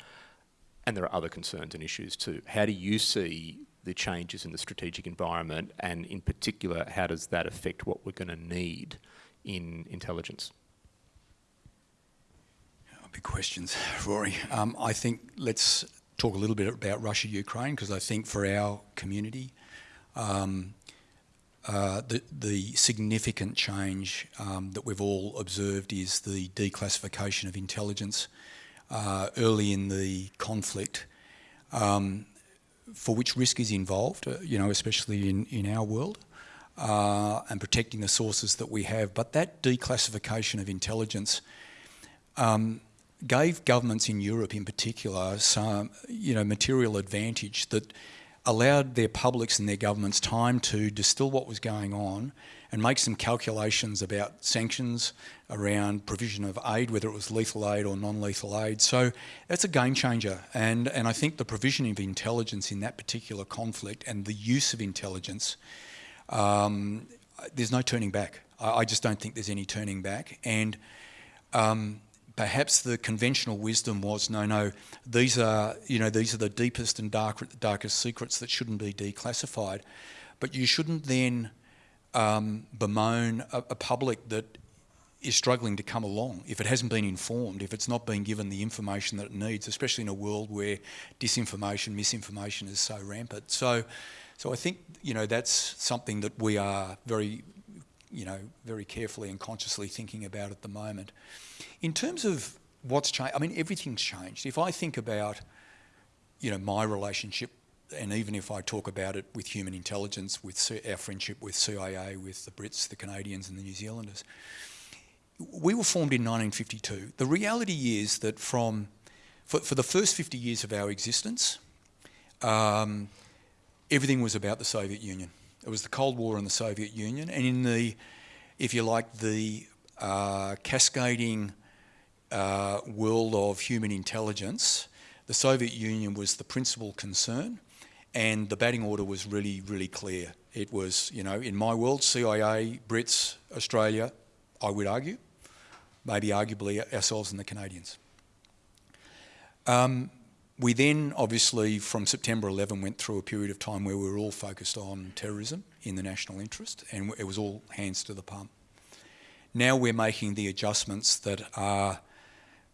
Speaker 2: And there are other concerns and issues too. How do you see the changes in the strategic environment and in particular how does that affect what we're going to need in intelligence?
Speaker 3: Big questions, Rory. Um, I think let's talk a little bit about Russia-Ukraine because I think for our community um, uh, the, the, significant change um, that we've all observed is the declassification of intelligence uh, early in the conflict. Um, for which risk is involved, uh, you know, especially in, in our world, uh, and protecting the sources that we have. But that declassification of intelligence um, gave governments in Europe in particular some, you know, material advantage that allowed their publics and their governments time to distill what was going on and make some calculations about sanctions around provision of aid, whether it was lethal aid or non-lethal aid. So that's a game changer. And, and I think the provision of intelligence in that particular conflict and the use of intelligence, um, there's no turning back. I, I, just don't think there's any turning back. And um, perhaps the conventional wisdom was, no, no, these are, you know, these are the deepest and dark, darkest secrets that shouldn't be declassified. But you shouldn't then um, bemoan a, a, public that is struggling to come along if it hasn't been informed, if it's not been given the information that it needs, especially in a world where disinformation, misinformation is so rampant. So, so I think you know that's something that we are very, you know, very carefully and consciously thinking about at the moment. In terms of what's changed, I mean everything's changed. If I think about, you know, my relationship and even if I talk about it with human intelligence, with our friendship with CIA, with the Brits, the Canadians and the New Zealanders, we were formed in 1952. The reality is that from, for, for the first 50 years of our existence, um, everything was about the Soviet Union. It was the Cold War and the Soviet Union, and in the, if you like, the uh, cascading uh, world of human intelligence, the Soviet Union was the principal concern and the batting order was really, really clear. It was, you know, in my world, CIA, Brits, Australia, I would argue, maybe arguably ourselves and the Canadians. Um, we then, obviously, from September 11, went through a period of time where we were all focused on terrorism in the national interest, and it was all hands to the pump. Now we're making the adjustments that are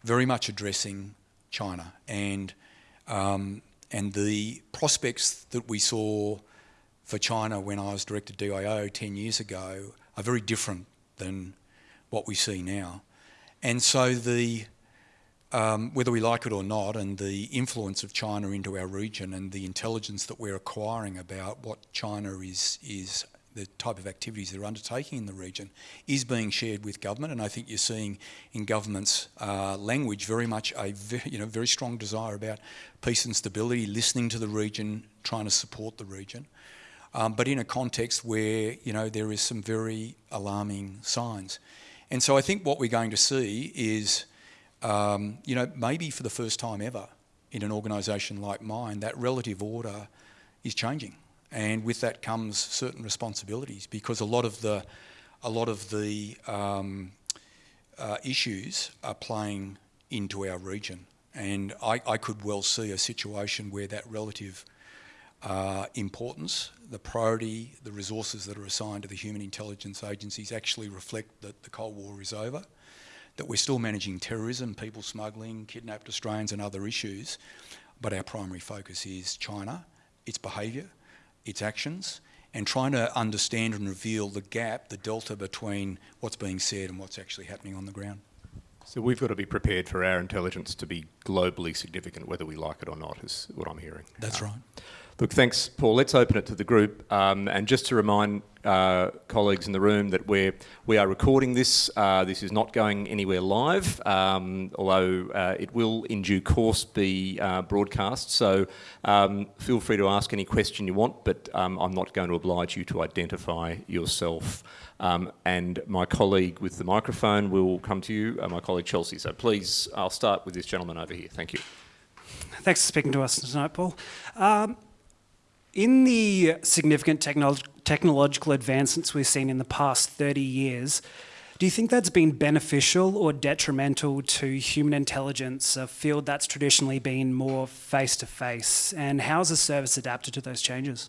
Speaker 3: very much addressing China and Um, and the prospects that we saw for China when I was director DIO 10 years ago are very different than what we see now. And so the um, whether we like it or not, and the influence of China into our region and the intelligence that we're acquiring about what China is is the type of activities they're undertaking in the region is being shared with government, and I think you're seeing in government's uh, language very much a very, you know very strong desire about peace and stability, listening to the region, trying to support the region, um, but in a context where you know there is some very alarming signs, and so I think what we're going to see is um, you know maybe for the first time ever in an organisation like mine that relative order is changing and with that comes certain responsibilities because a lot of the a lot of the um, uh, issues are playing into our region, and I, I, could well see a situation where that relative uh, importance, the priority, the resources that are assigned to the human intelligence agencies actually reflect that the Cold War is over, that we're still managing terrorism, people smuggling, kidnapped Australians, and other issues, but our primary focus is China, its behaviour its actions and trying to understand and reveal the gap, the delta between what's being said and what's actually happening on the ground.
Speaker 2: So we've got to be prepared for our intelligence to be globally significant, whether we like it or not, is what I'm hearing.
Speaker 3: That's
Speaker 2: uh,
Speaker 3: right.
Speaker 2: Look, thanks, Paul. Let's open it to the group. Um, and just to remind uh, colleagues in the room that we're, we are recording this. Uh, this is not going anywhere live, um, although uh, it will in due course be uh, broadcast. So um, feel free to ask any question you want, but um, I'm not going to oblige you to identify yourself. Um, and my colleague with the microphone will come to you, uh, my colleague Chelsea. So please, I'll start with this gentleman over here. Thank you.
Speaker 4: Thanks for speaking to us tonight, Paul. In the significant technolo technological advancements we've seen in the past 30 years, do you think that's been beneficial or detrimental to human intelligence, a field that's traditionally been more face to face? And how has the service adapted to those changes?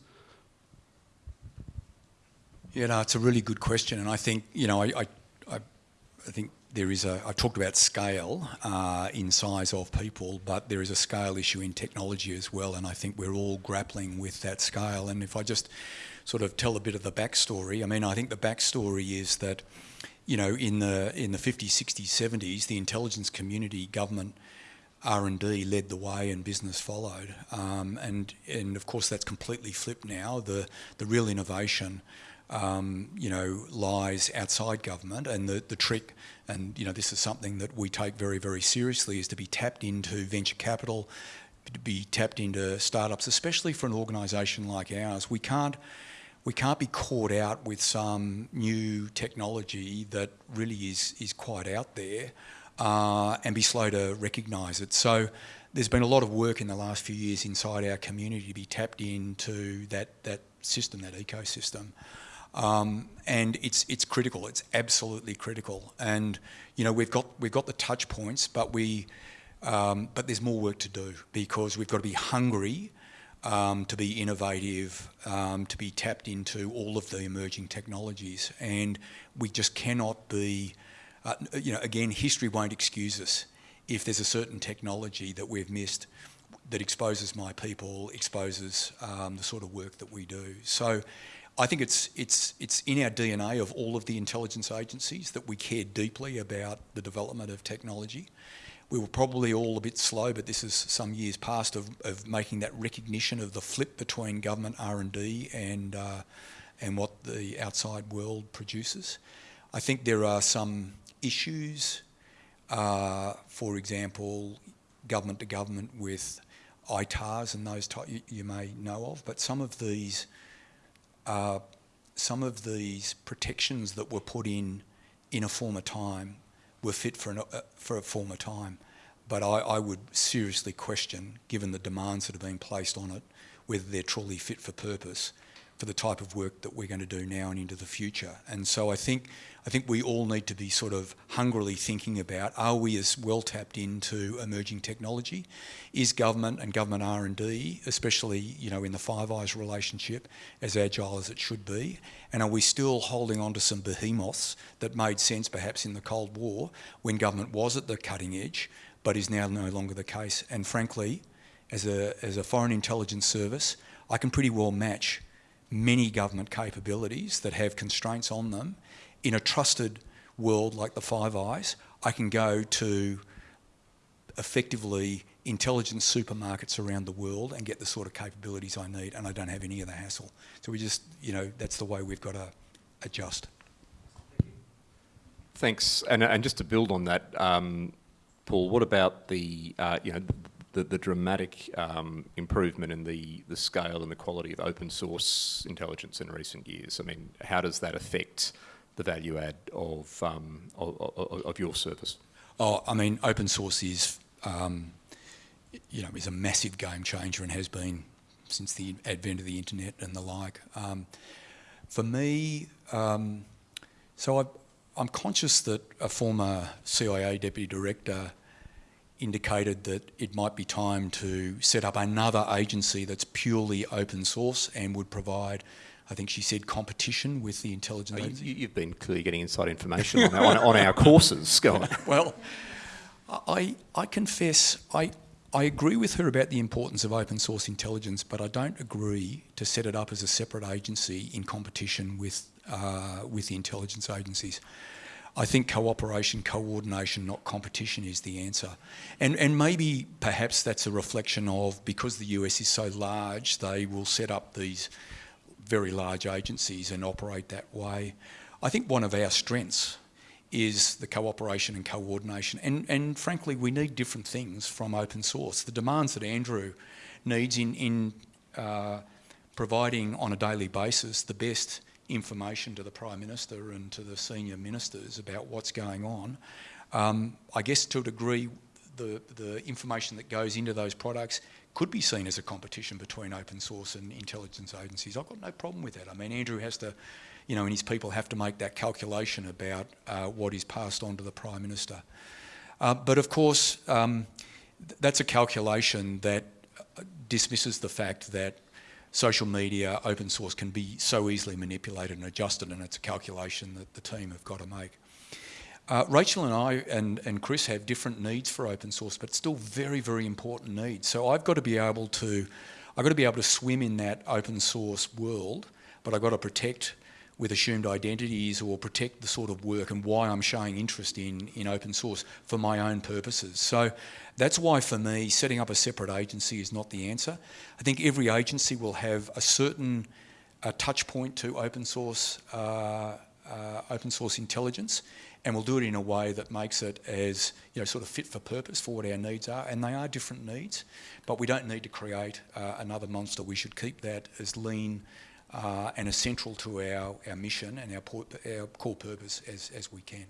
Speaker 3: Yeah, no, it's a really good question, and I think you know, I, I, I think there is a, I talked about scale uh, in size of people, but there is a scale issue in technology as well, and I think we're all grappling with that scale. And if I just sort of tell a bit of the backstory, I mean, I think the backstory is that, you know, in the in the 50s, 60s, 70s, the intelligence community, government, R&D led the way and business followed. Um, and, and of course that's completely flipped now. The, the real innovation um, you know, lies outside government. And the, the trick, and you know, this is something that we take very, very seriously, is to be tapped into venture capital, to be tapped into startups, especially for an organisation like ours. We can't, we can't be caught out with some new technology that really is, is quite out there uh, and be slow to recognise it. So there's been a lot of work in the last few years inside our community to be tapped into that, that system, that ecosystem. Um, and it's it's critical. It's absolutely critical. And you know we've got we've got the touch points, but we um, but there's more work to do because we've got to be hungry um, to be innovative, um, to be tapped into all of the emerging technologies, and we just cannot be. Uh, you know, again, history won't excuse us if there's a certain technology that we've missed that exposes my people, exposes um, the sort of work that we do. So I think it's, it's, it's in our DNA of all of the intelligence agencies that we care deeply about the development of technology. We were probably all a bit slow, but this is some years past of, of making that recognition of the flip between government R&D and, uh, and what the outside world produces. I think there are some issues, uh, for example, government to government with ITARs and those type you, you may know of, but some of these uh, some of these protections that were put in in a former time were fit for, an, uh, for a former time. But I, I, would seriously question, given the demands that have been placed on it, whether they're truly fit for purpose for the type of work that we're going to do now and into the future. And so I think I think we all need to be sort of hungrily thinking about, are we as well tapped into emerging technology? Is government and government R&D, especially you know in the Five Eyes relationship, as agile as it should be? And are we still holding on to some behemoths that made sense perhaps in the Cold War when government was at the cutting edge, but is now no longer the case? And frankly, as a, as a foreign intelligence service, I can pretty well match many government capabilities that have constraints on them. In a trusted world like the Five Eyes, I can go to effectively intelligence supermarkets around the world and get the sort of capabilities I need, and I don't have any of the hassle. So we just, you know, that's the way we've got to adjust.
Speaker 2: Thanks. And, and just to build on that, um, Paul, what about the, uh, you know, the, the dramatic um, improvement in the, the scale and the quality of open source intelligence in recent years? I mean, how does that affect the value add of, um, of, of, your service?
Speaker 3: Oh, I mean, open source is, um, you know, is a massive game changer and has been since the advent of the internet and the like. Um, for me, um, so I, I'm conscious that a former CIA deputy director indicated that it might be time to set up another agency that's purely open source and would provide, I think she said, competition with the intelligence
Speaker 2: oh,
Speaker 3: agency.
Speaker 2: You, have been clearly getting inside information on, our, on, on our courses. Go on.
Speaker 3: well, I, I confess, I, I agree with her about the importance of open source intelligence, but I don't agree to set it up as a separate agency in competition with, uh, with the intelligence agencies. I think cooperation, coordination, not competition is the answer. And, and maybe perhaps that's a reflection of because the US is so large, they will set up these very large agencies and operate that way. I think one of our strengths is the cooperation and coordination. And, and frankly, we need different things from open source. The demands that Andrew needs in, in uh, providing on a daily basis the best information to the Prime Minister and to the senior ministers about what's going on. Um, I guess to a degree, the, the information that goes into those products could be seen as a competition between open source and intelligence agencies. I've got no problem with that. I mean, Andrew has to, you know, and his people have to make that calculation about uh, what is passed on to the Prime Minister. Uh, but of course, um, th that's a calculation that dismisses the fact that social media, open source can be so easily manipulated and adjusted and it's a calculation that the team have got to make. Uh, Rachel and I and, and Chris have different needs for open source, but still very, very important needs. So I've got to be able to, I've got to be able to swim in that open source world, but I've got to protect with assumed identities or protect the sort of work and why I'm showing interest in, in open source for my own purposes. So that's why for me, setting up a separate agency is not the answer. I think every agency will have a certain uh, touch point to open source, uh, uh, open source intelligence and we'll do it in a way that makes it as you know sort of fit for purpose for what our needs are and they are different needs but we don't need to create uh, another monster we should keep that as lean uh, and central to our, our mission and our, our core purpose as, as we can.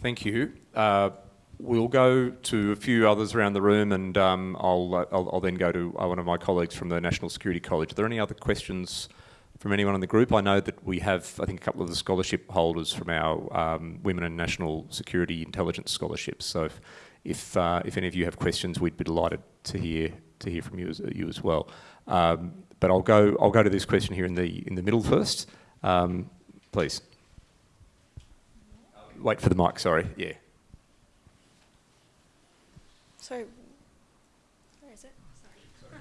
Speaker 2: Thank you. Uh, we'll go to a few others around the room and um, I'll, uh, I'll, I'll, then go to uh, one of my colleagues from the National Security College. Are there any other questions from anyone in the group? I know that we have, I think, a couple of the scholarship holders from our um, Women and National Security Intelligence Scholarships. So if, if, uh, if any of you have questions, we'd be delighted to hear, to hear from you as, you as well. Um, but I'll go, I'll go to this question here in the, in the middle first. Um, please. Wait for the mic, sorry. Yeah.
Speaker 1: So, where is it? Sorry.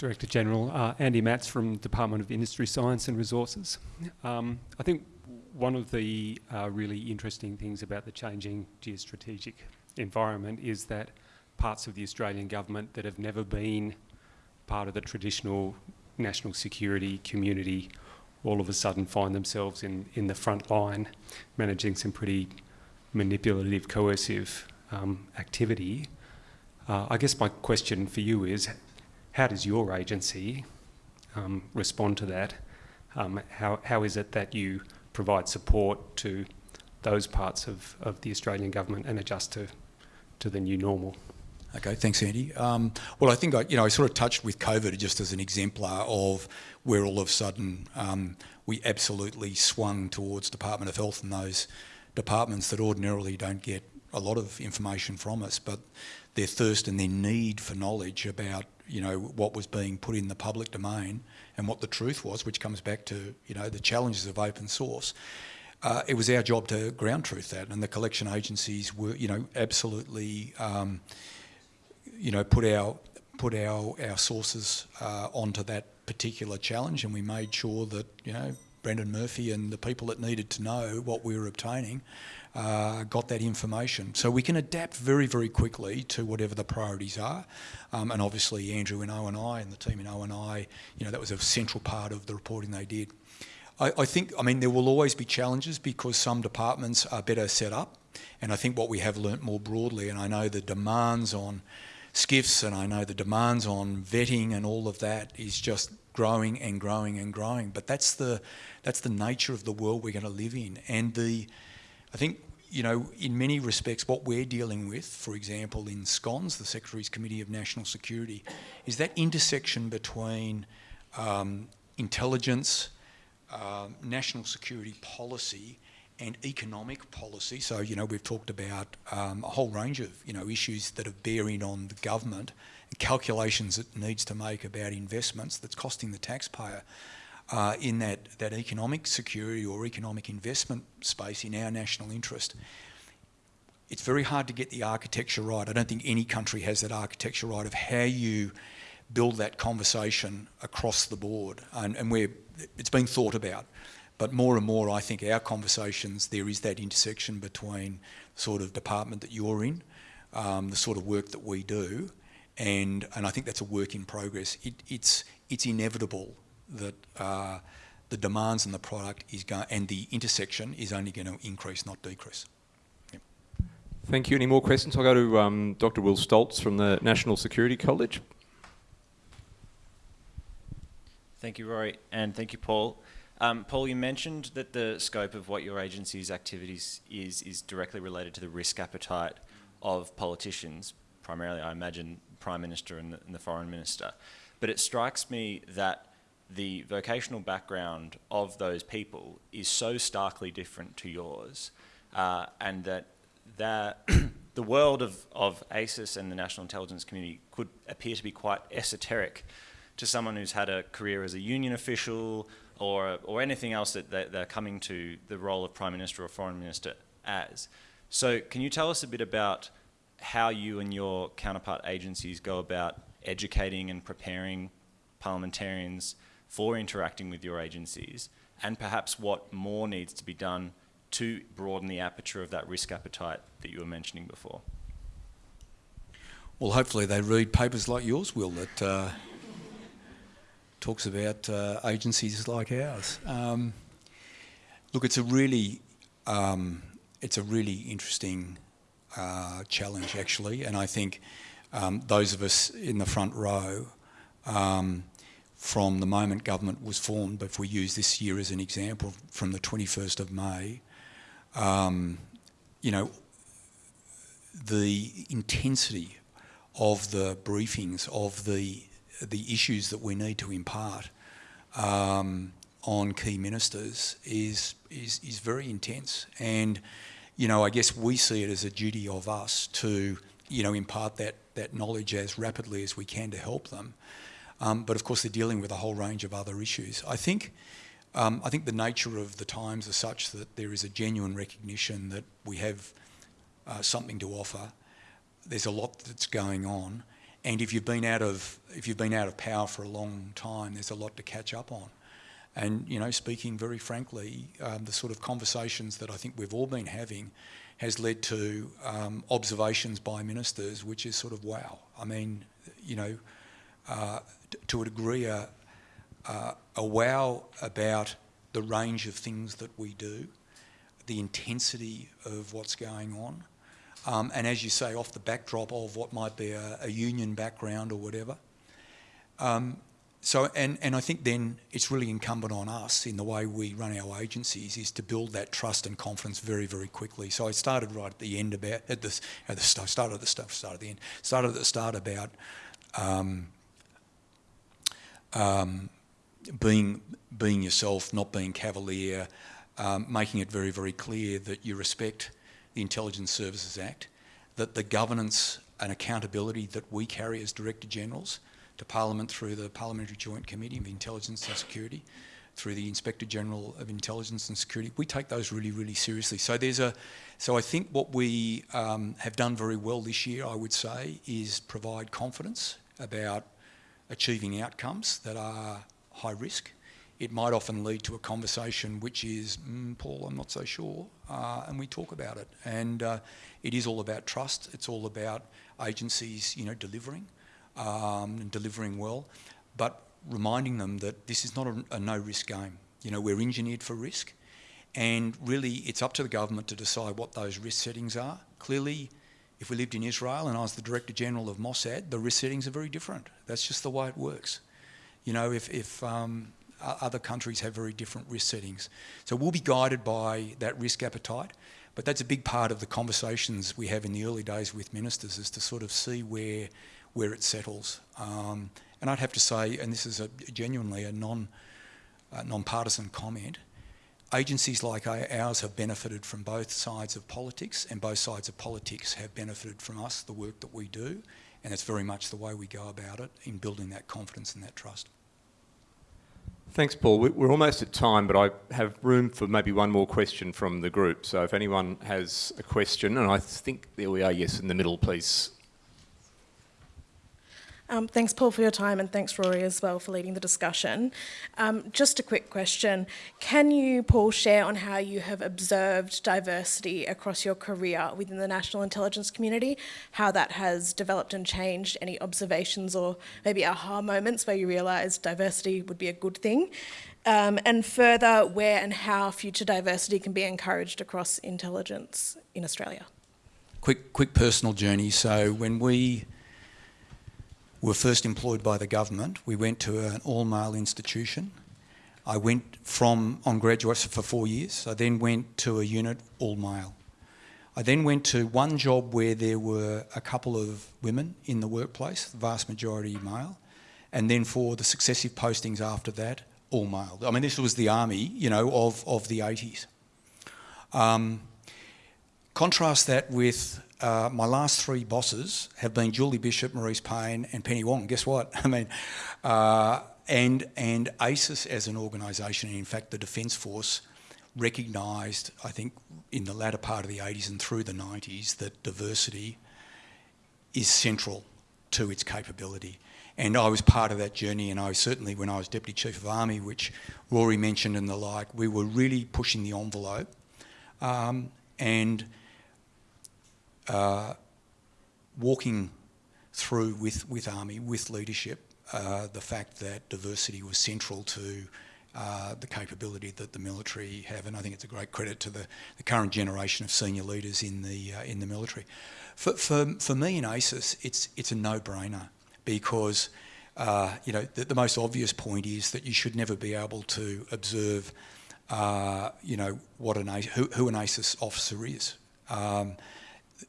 Speaker 5: Director General, uh, Andy Matz from Department of Industry, Science and Resources. Um, I think one of the uh, really interesting things about the changing geostrategic environment is that parts of the Australian government that have never been part of the traditional national security community all of a sudden find themselves in, in the front line managing some pretty manipulative, coercive um, activity. Uh, I guess my question for you is, how does your agency um, respond to that? Um, how, how is it that you provide support to those parts of, of the Australian government and adjust to, to the new normal?
Speaker 3: Okay, thanks, Andy. Um, well, I think I, you know I sort of touched with COVID just as an exemplar of where all of a sudden um, we absolutely swung towards Department of Health and those departments that ordinarily don't get a lot of information from us, but their thirst and their need for knowledge about you know what was being put in the public domain and what the truth was, which comes back to you know the challenges of open source. Uh, it was our job to ground truth that, and the collection agencies were you know absolutely. Um, you know, put our put our our sources uh, onto that particular challenge, and we made sure that you know Brendan Murphy and the people that needed to know what we were obtaining uh, got that information. So we can adapt very, very quickly to whatever the priorities are. Um, and obviously Andrew in ONI and I and the team in ONI, you know, that was a central part of the reporting they did. I, I think, I mean, there will always be challenges because some departments are better set up. And I think what we have learnt more broadly, and I know the demands on SCIFs and I know the demands on vetting and all of that is just growing and growing and growing. But that's the, that's the nature of the world we're going to live in. And the, I think, you know, in many respects, what we're dealing with, for example, in SCONS, the Secretary's Committee of National Security, is that intersection between um, intelligence, uh, national security policy, and economic policy. So, you know, we've talked about um, a whole range of, you know, issues that are bearing on the government and calculations it needs to make about investments that's costing the taxpayer uh, in that, that economic security or economic investment space in our national interest. It's very hard to get the architecture right. I don't think any country has that architecture right of how you build that conversation across the board. And, and we're, it's been thought about. But more and more, I think our conversations, there is that intersection between sort of department that you're in, um, the sort of work that we do, and, and I think that's a work in progress. It, it's, it's inevitable that uh, the demands on the product is going, and the intersection is only going to increase, not decrease. Yep.
Speaker 2: Thank you. Any more questions? I'll go to um, Dr. Will Stoltz from the National Security College.
Speaker 6: Thank you, Rory, and thank you, Paul. Um, Paul, you mentioned that the scope of what your agency's activities is is directly related to the risk appetite of politicians, primarily, I imagine, Prime Minister and the, and the Foreign Minister. But it strikes me that the vocational background of those people is so starkly different to yours, uh, and that that the world of, of ASIS and the national intelligence community could appear to be quite esoteric to someone who's had a career as a union official or, or anything else that they're, they're coming to the role of Prime Minister or Foreign Minister as. So can you tell us a bit about how you and your counterpart agencies go about educating and preparing parliamentarians for interacting with your agencies and perhaps what more needs to be done to broaden the aperture of that risk appetite that you were mentioning before?
Speaker 3: Well, hopefully they read papers like yours, Will, that uh, talks about uh, agencies like ours. Um, look, it's a really, um, it's a really interesting uh, challenge, actually, and I think um, those of us in the front row um, from the moment government was formed, if we use this year as an example, from the 21st of May, um, you know, the intensity of the briefings, of the, the issues that we need to impart um, on key ministers is, is, is very intense. And, you know, I guess we see it as a duty of us to, you know, impart that, that knowledge as rapidly as we can to help them. Um, but of course, they're dealing with a whole range of other issues. I think, um, I think the nature of the times are such that there is a genuine recognition that we have uh, something to offer. There's a lot that's going on, and if you've been out of if you've been out of power for a long time, there's a lot to catch up on. And you know, speaking very frankly, um, the sort of conversations that I think we've all been having has led to um, observations by ministers, which is sort of wow. I mean, you know, uh, to a degree, a, a, a wow about the range of things that we do, the intensity of what's going on, um, and as you say, off the backdrop of what might be a, a union background or whatever. Um, so, and, and I think then it's really incumbent on us in the way we run our agencies is to build that trust and confidence very, very quickly. So I started right at the end about, at the, at the start, started at the start, started at the end, started at the start about um, um, being being yourself, not being cavalier, um, making it very very clear that you respect the Intelligence Services Act, that the governance and accountability that we carry as Director Generals to Parliament through the Parliamentary Joint Committee of Intelligence and Security, through the Inspector General of Intelligence and Security. We take those really, really seriously. So there's a, so I think what we um, have done very well this year, I would say, is provide confidence about achieving outcomes that are high risk. It might often lead to a conversation which is, mm, Paul, I'm not so sure, uh, and we talk about it. And uh, it is all about trust. It's all about agencies, you know, delivering um, and delivering well, but reminding them that this is not a, a no-risk game. You know, we're engineered for risk, and really it's up to the government to decide what those risk settings are. Clearly, if we lived in Israel and I was the Director General of Mossad, the risk settings are very different. That's just the way it works. You know, if, if um, other countries have very different risk settings. So we'll be guided by that risk appetite, but that's a big part of the conversations we have in the early days with ministers is to sort of see where, where it settles. Um, and I'd have to say, and this is a, genuinely a non, uh, non-partisan comment, agencies like ours have benefited from both sides of politics and both sides of politics have benefited from us, the work that we do, and it's very much the way we go about it in building that confidence and that trust.
Speaker 2: Thanks, Paul. We're almost at time, but I have room for maybe one more question from the group. So if anyone has a question, and I think there we are, yes, in the middle, please.
Speaker 7: Um, thanks, Paul, for your time, and thanks, Rory, as well, for leading the discussion. Um, just a quick question. Can you, Paul, share on how you have observed diversity across your career within the national intelligence community, how that has developed and changed, any observations or maybe aha moments where you realised diversity would be a good thing? Um, and further, where and how future diversity can be encouraged across intelligence in Australia?
Speaker 3: Quick, quick personal journey. So when we were first employed by the government. We went to an all-male institution. I went from on graduate for four years. I then went to a unit all-male. I then went to one job where there were a couple of women in the workplace, the vast majority male, and then for the successive postings after that, all male. I mean, this was the army, you know, of, of the 80s. Um, contrast that with uh, my last three bosses have been Julie Bishop, Marise Payne and Penny Wong. Guess what? I mean, uh, and, and ASIS as an organisation, and in fact the Defence Force, recognised, I think, in the latter part of the 80s and through the 90s that diversity is central to its capability. And I was part of that journey and I certainly, when I was Deputy Chief of Army, which Rory mentioned and the like, we were really pushing the envelope. Um, and uh, walking through with, with Army, with leadership, uh, the fact that diversity was central to uh, the capability that the military have, and I think it's a great credit to the, the current generation of senior leaders in the uh, in the military. For, for, for me in ASIS, it's it's a no-brainer because uh, you know the, the, most obvious point is that you should never be able to observe uh, you know what an who, who an ASIS officer is. Um,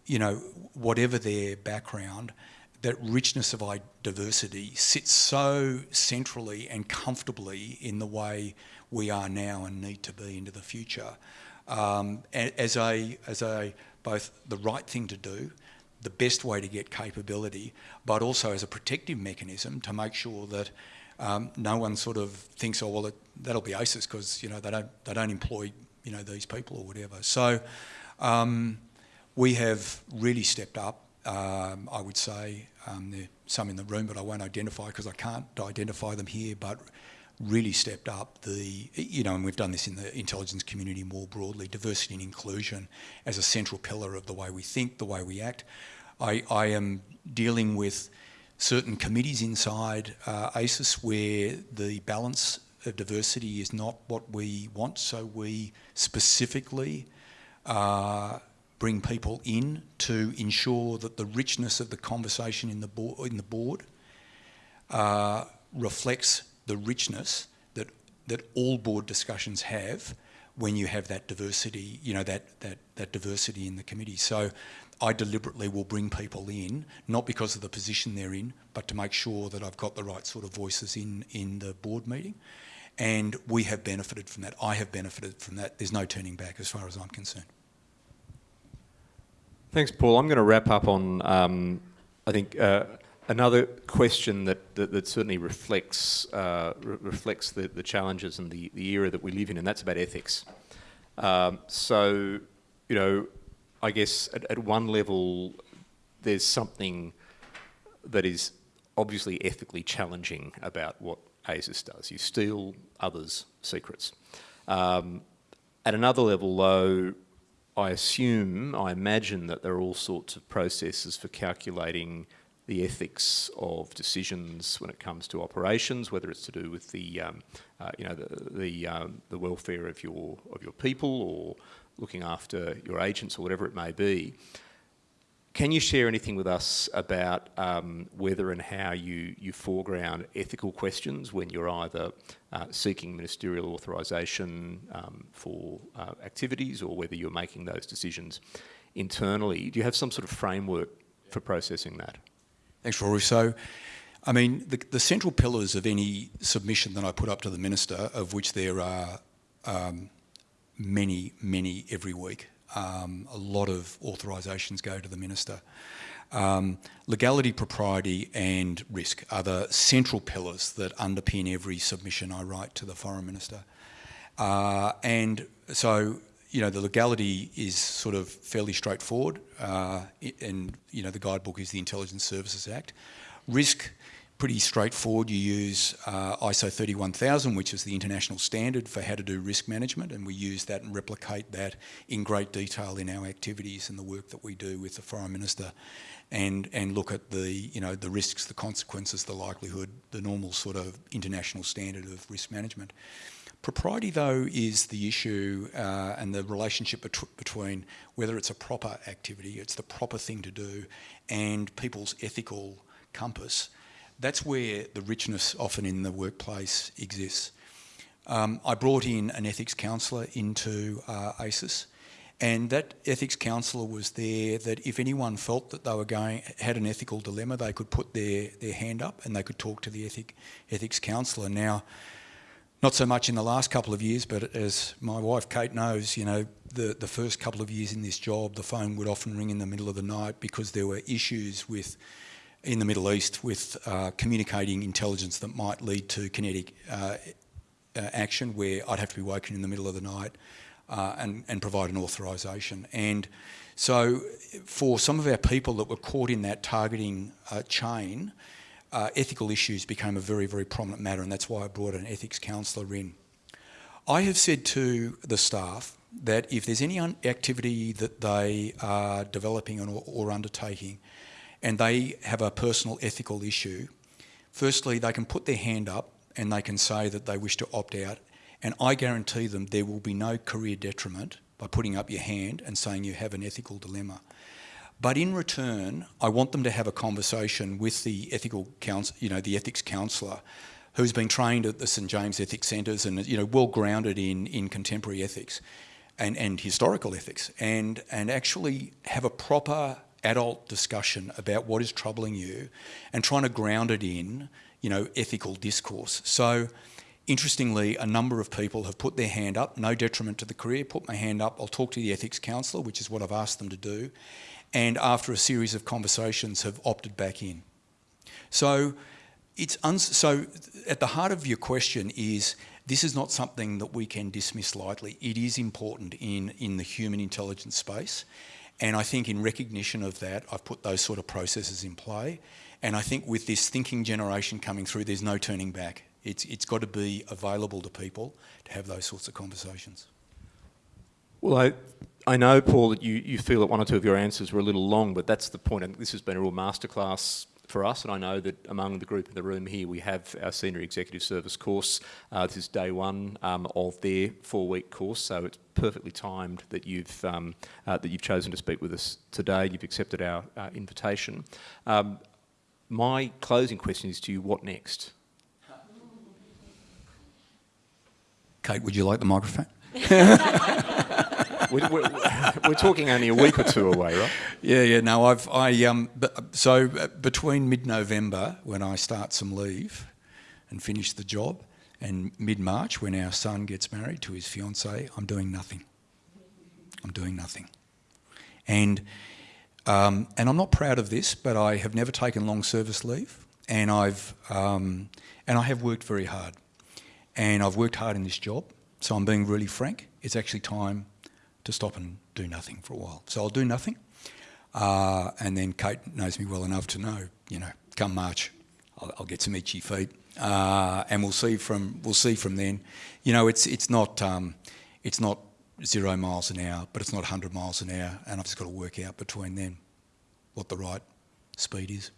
Speaker 3: you know, whatever their background, that richness of diversity sits so centrally and comfortably in the way we are now and need to be into the future um, as a as a both the right thing to do, the best way to get capability, but also as a protective mechanism to make sure that um, no one sort of thinks, oh well, it, that'll be ASIS because you know they don't they don't employ you know these people or whatever. So. Um, we have really stepped up, um, I would say. Um, there are some in the room, but I won't identify because I can't identify them here, but really stepped up the, you know, and we've done this in the intelligence community more broadly, diversity and inclusion as a central pillar of the way we think, the way we act. I, I am dealing with certain committees inside uh, ASIS where the balance of diversity is not what we want, so we specifically uh, bring people in to ensure that the richness of the conversation in the, bo in the board uh, reflects the richness that, that all board discussions have when you have that diversity, you know, that, that, that diversity in the committee. So I deliberately will bring people in, not because of the position they're in, but to make sure that I've got the right sort of voices in, in the board meeting. And we have benefited from that. I have benefited from that. There's no turning back as far as I'm concerned.
Speaker 2: Thanks, Paul. I'm going to wrap up on, um, I think, uh, another question that, that, that certainly reflects, uh, re reflects the, the challenges and the, the era that we live in, and that's about ethics. Um, so, you know, I guess at, at one level, there's something that is obviously ethically challenging about what ASIS does. You steal others' secrets. Um, at another level, though, I assume, I imagine that there are all sorts of processes for calculating the ethics of decisions when it comes to operations, whether it's to do with the, um, uh, you know, the the, um, the welfare of your of your people or looking after your agents or whatever it may be. Can you share anything with us about um, whether and how you, you foreground ethical questions when you're either uh, seeking ministerial authorisation um, for uh, activities or whether you're making those decisions internally? Do you have some sort of framework for processing that?
Speaker 3: Thanks, Rory. So, I mean, the, the central pillars of any submission that I put up to the Minister, of which there are um, many, many every week, um, a lot of authorisations go to the Minister. Um, legality, propriety and risk are the central pillars that underpin every submission I write to the Foreign Minister. Uh, and so, you know, the legality is sort of fairly straightforward uh, and, you know, the guidebook is the Intelligence Services Act. Risk, pretty straightforward. You use uh, ISO 31000, which is the international standard for how to do risk management, and we use that and replicate that in great detail in our activities and the work that we do with the Foreign Minister, and and look at the you know the risks, the consequences, the likelihood, the normal sort of international standard of risk management. Propriety, though, is the issue uh, and the relationship bet between whether it's a proper activity, it's the proper thing to do, and people's ethical compass that's where the richness often in the workplace exists. Um, I brought in an ethics counsellor into uh, and that ethics counsellor was there that if anyone felt that they were going, had an ethical dilemma, they could put their, their hand up and they could talk to the ethic, ethics counsellor. Now, not so much in the last couple of years, but as my wife Kate knows, you know, the, the first couple of years in this job, the phone would often ring in the middle of the night because there were issues with in the Middle East with uh, communicating intelligence that might lead to kinetic uh, uh, action where I'd have to be woken in the middle of the night uh, and, and provide an authorisation. And so for some of our people that were caught in that targeting uh, chain, ethical issues became a very, very prominent matter and that's why I brought an ethics counsellor in. I have said to the staff that if there's any activity that they are developing or, or undertaking and they have a personal ethical issue, firstly, they can put their hand up and they can say that they wish to opt out. And I guarantee them there will be no career detriment by putting up your hand and saying you have an ethical dilemma. But in return, I want them to have a conversation with the ethical counsel, you know, the ethics counsellor, who's been trained at the St James Ethics Centres and you know well grounded in in contemporary ethics and and historical ethics, and and actually have a proper adult discussion about what is troubling you and trying to ground it in, you know, ethical discourse. So interestingly, a number of people have put their hand up, no detriment to the career, put my hand up, I'll talk to the ethics counsellor, which is what I've asked them to do, and after a series of conversations have opted back in. So it's so at the heart of your question is this is not something that we can dismiss lightly. It is important in, in the human intelligence space. And I think in recognition of that, I've put those sort of processes in play. And I think with this thinking generation coming through, there's no turning back. It's, it's got to be available to people to have those sorts of conversations.
Speaker 2: Well, I, I know, Paul, that you, you feel that one or two of your answers were a little long, but that's the point. And this has been a real masterclass for us, and I know that among the group in the room here, we have our Senior Executive Service course. Uh, this is day one um, of their four-week course, so it's perfectly timed that you've um, uh, that you've chosen to speak with us today. You've accepted our uh, invitation. Um, my closing question is to you: What next?
Speaker 3: Kate, would you like the microphone?
Speaker 2: we're, we're, we're, talking only a week or two away, right?
Speaker 3: Yeah, yeah. No, I've I um. So uh, between mid-November, when I start some leave, and finish the job, and mid-March, when our son gets married to his fiancée, I'm doing nothing. I'm doing nothing, and Um, and I'm not proud of this, but I have never taken long service leave, and I've um, and I have worked very hard, and I've worked hard in this job. So I'm being really frank. It's actually time to stop and do nothing for a while. So I'll do nothing, uh, and then Kate knows me well enough to know, you know, come March, I'll, I'll get some itchy feet, uh, and we'll see from we'll see from then. You know, it's it's not um, it's not zero miles an hour, but it's not 100 miles an hour, and I've just got to work out between then what the right speed is.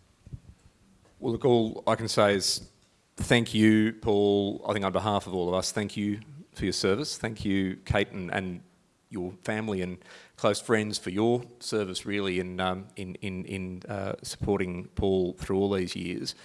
Speaker 2: Well, look, all I can say is thank you, Paul. I think on behalf of all of us, thank you for your service. Thank you, Kate, and, and your family and close friends for your service, really, in um, in in, in uh, supporting Paul through all these years.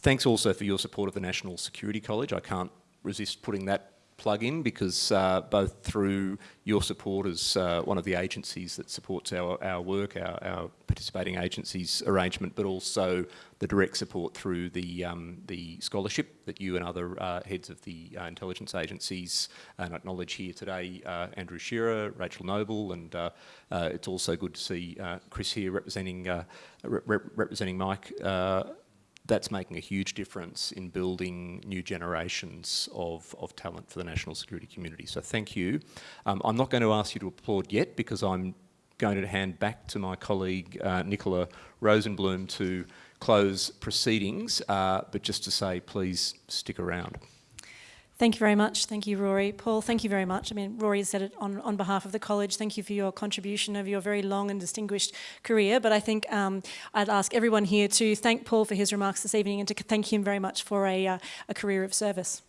Speaker 2: Thanks also for your support of the National Security College. I can't resist putting that plug in because uh, both through your support as uh, one of the agencies that supports our, our work, our, our participating agencies arrangement, but also the direct support through the, um, the scholarship that you and other uh, heads of the uh, intelligence agencies and acknowledge here today, uh, Andrew Shearer, Rachel Noble, and uh, it's also good to see Chris here representing, re representing Mike that's making a huge difference in building new generations of, of talent for the national security community. So thank you. Um, I'm not going to ask you to applaud yet because I'm going to hand back to my colleague uh, Nicola Rosenblum to close proceedings, uh, but just to say please stick around.
Speaker 1: Thank you very much. Thank you, Rory. Paul, thank you very much. I mean, Rory has said it on, on behalf of the college. Thank you for your contribution over your very long and distinguished career. But I think um, I'd ask everyone here to thank Paul for his remarks this evening and to thank him very much for a, uh, a career of service.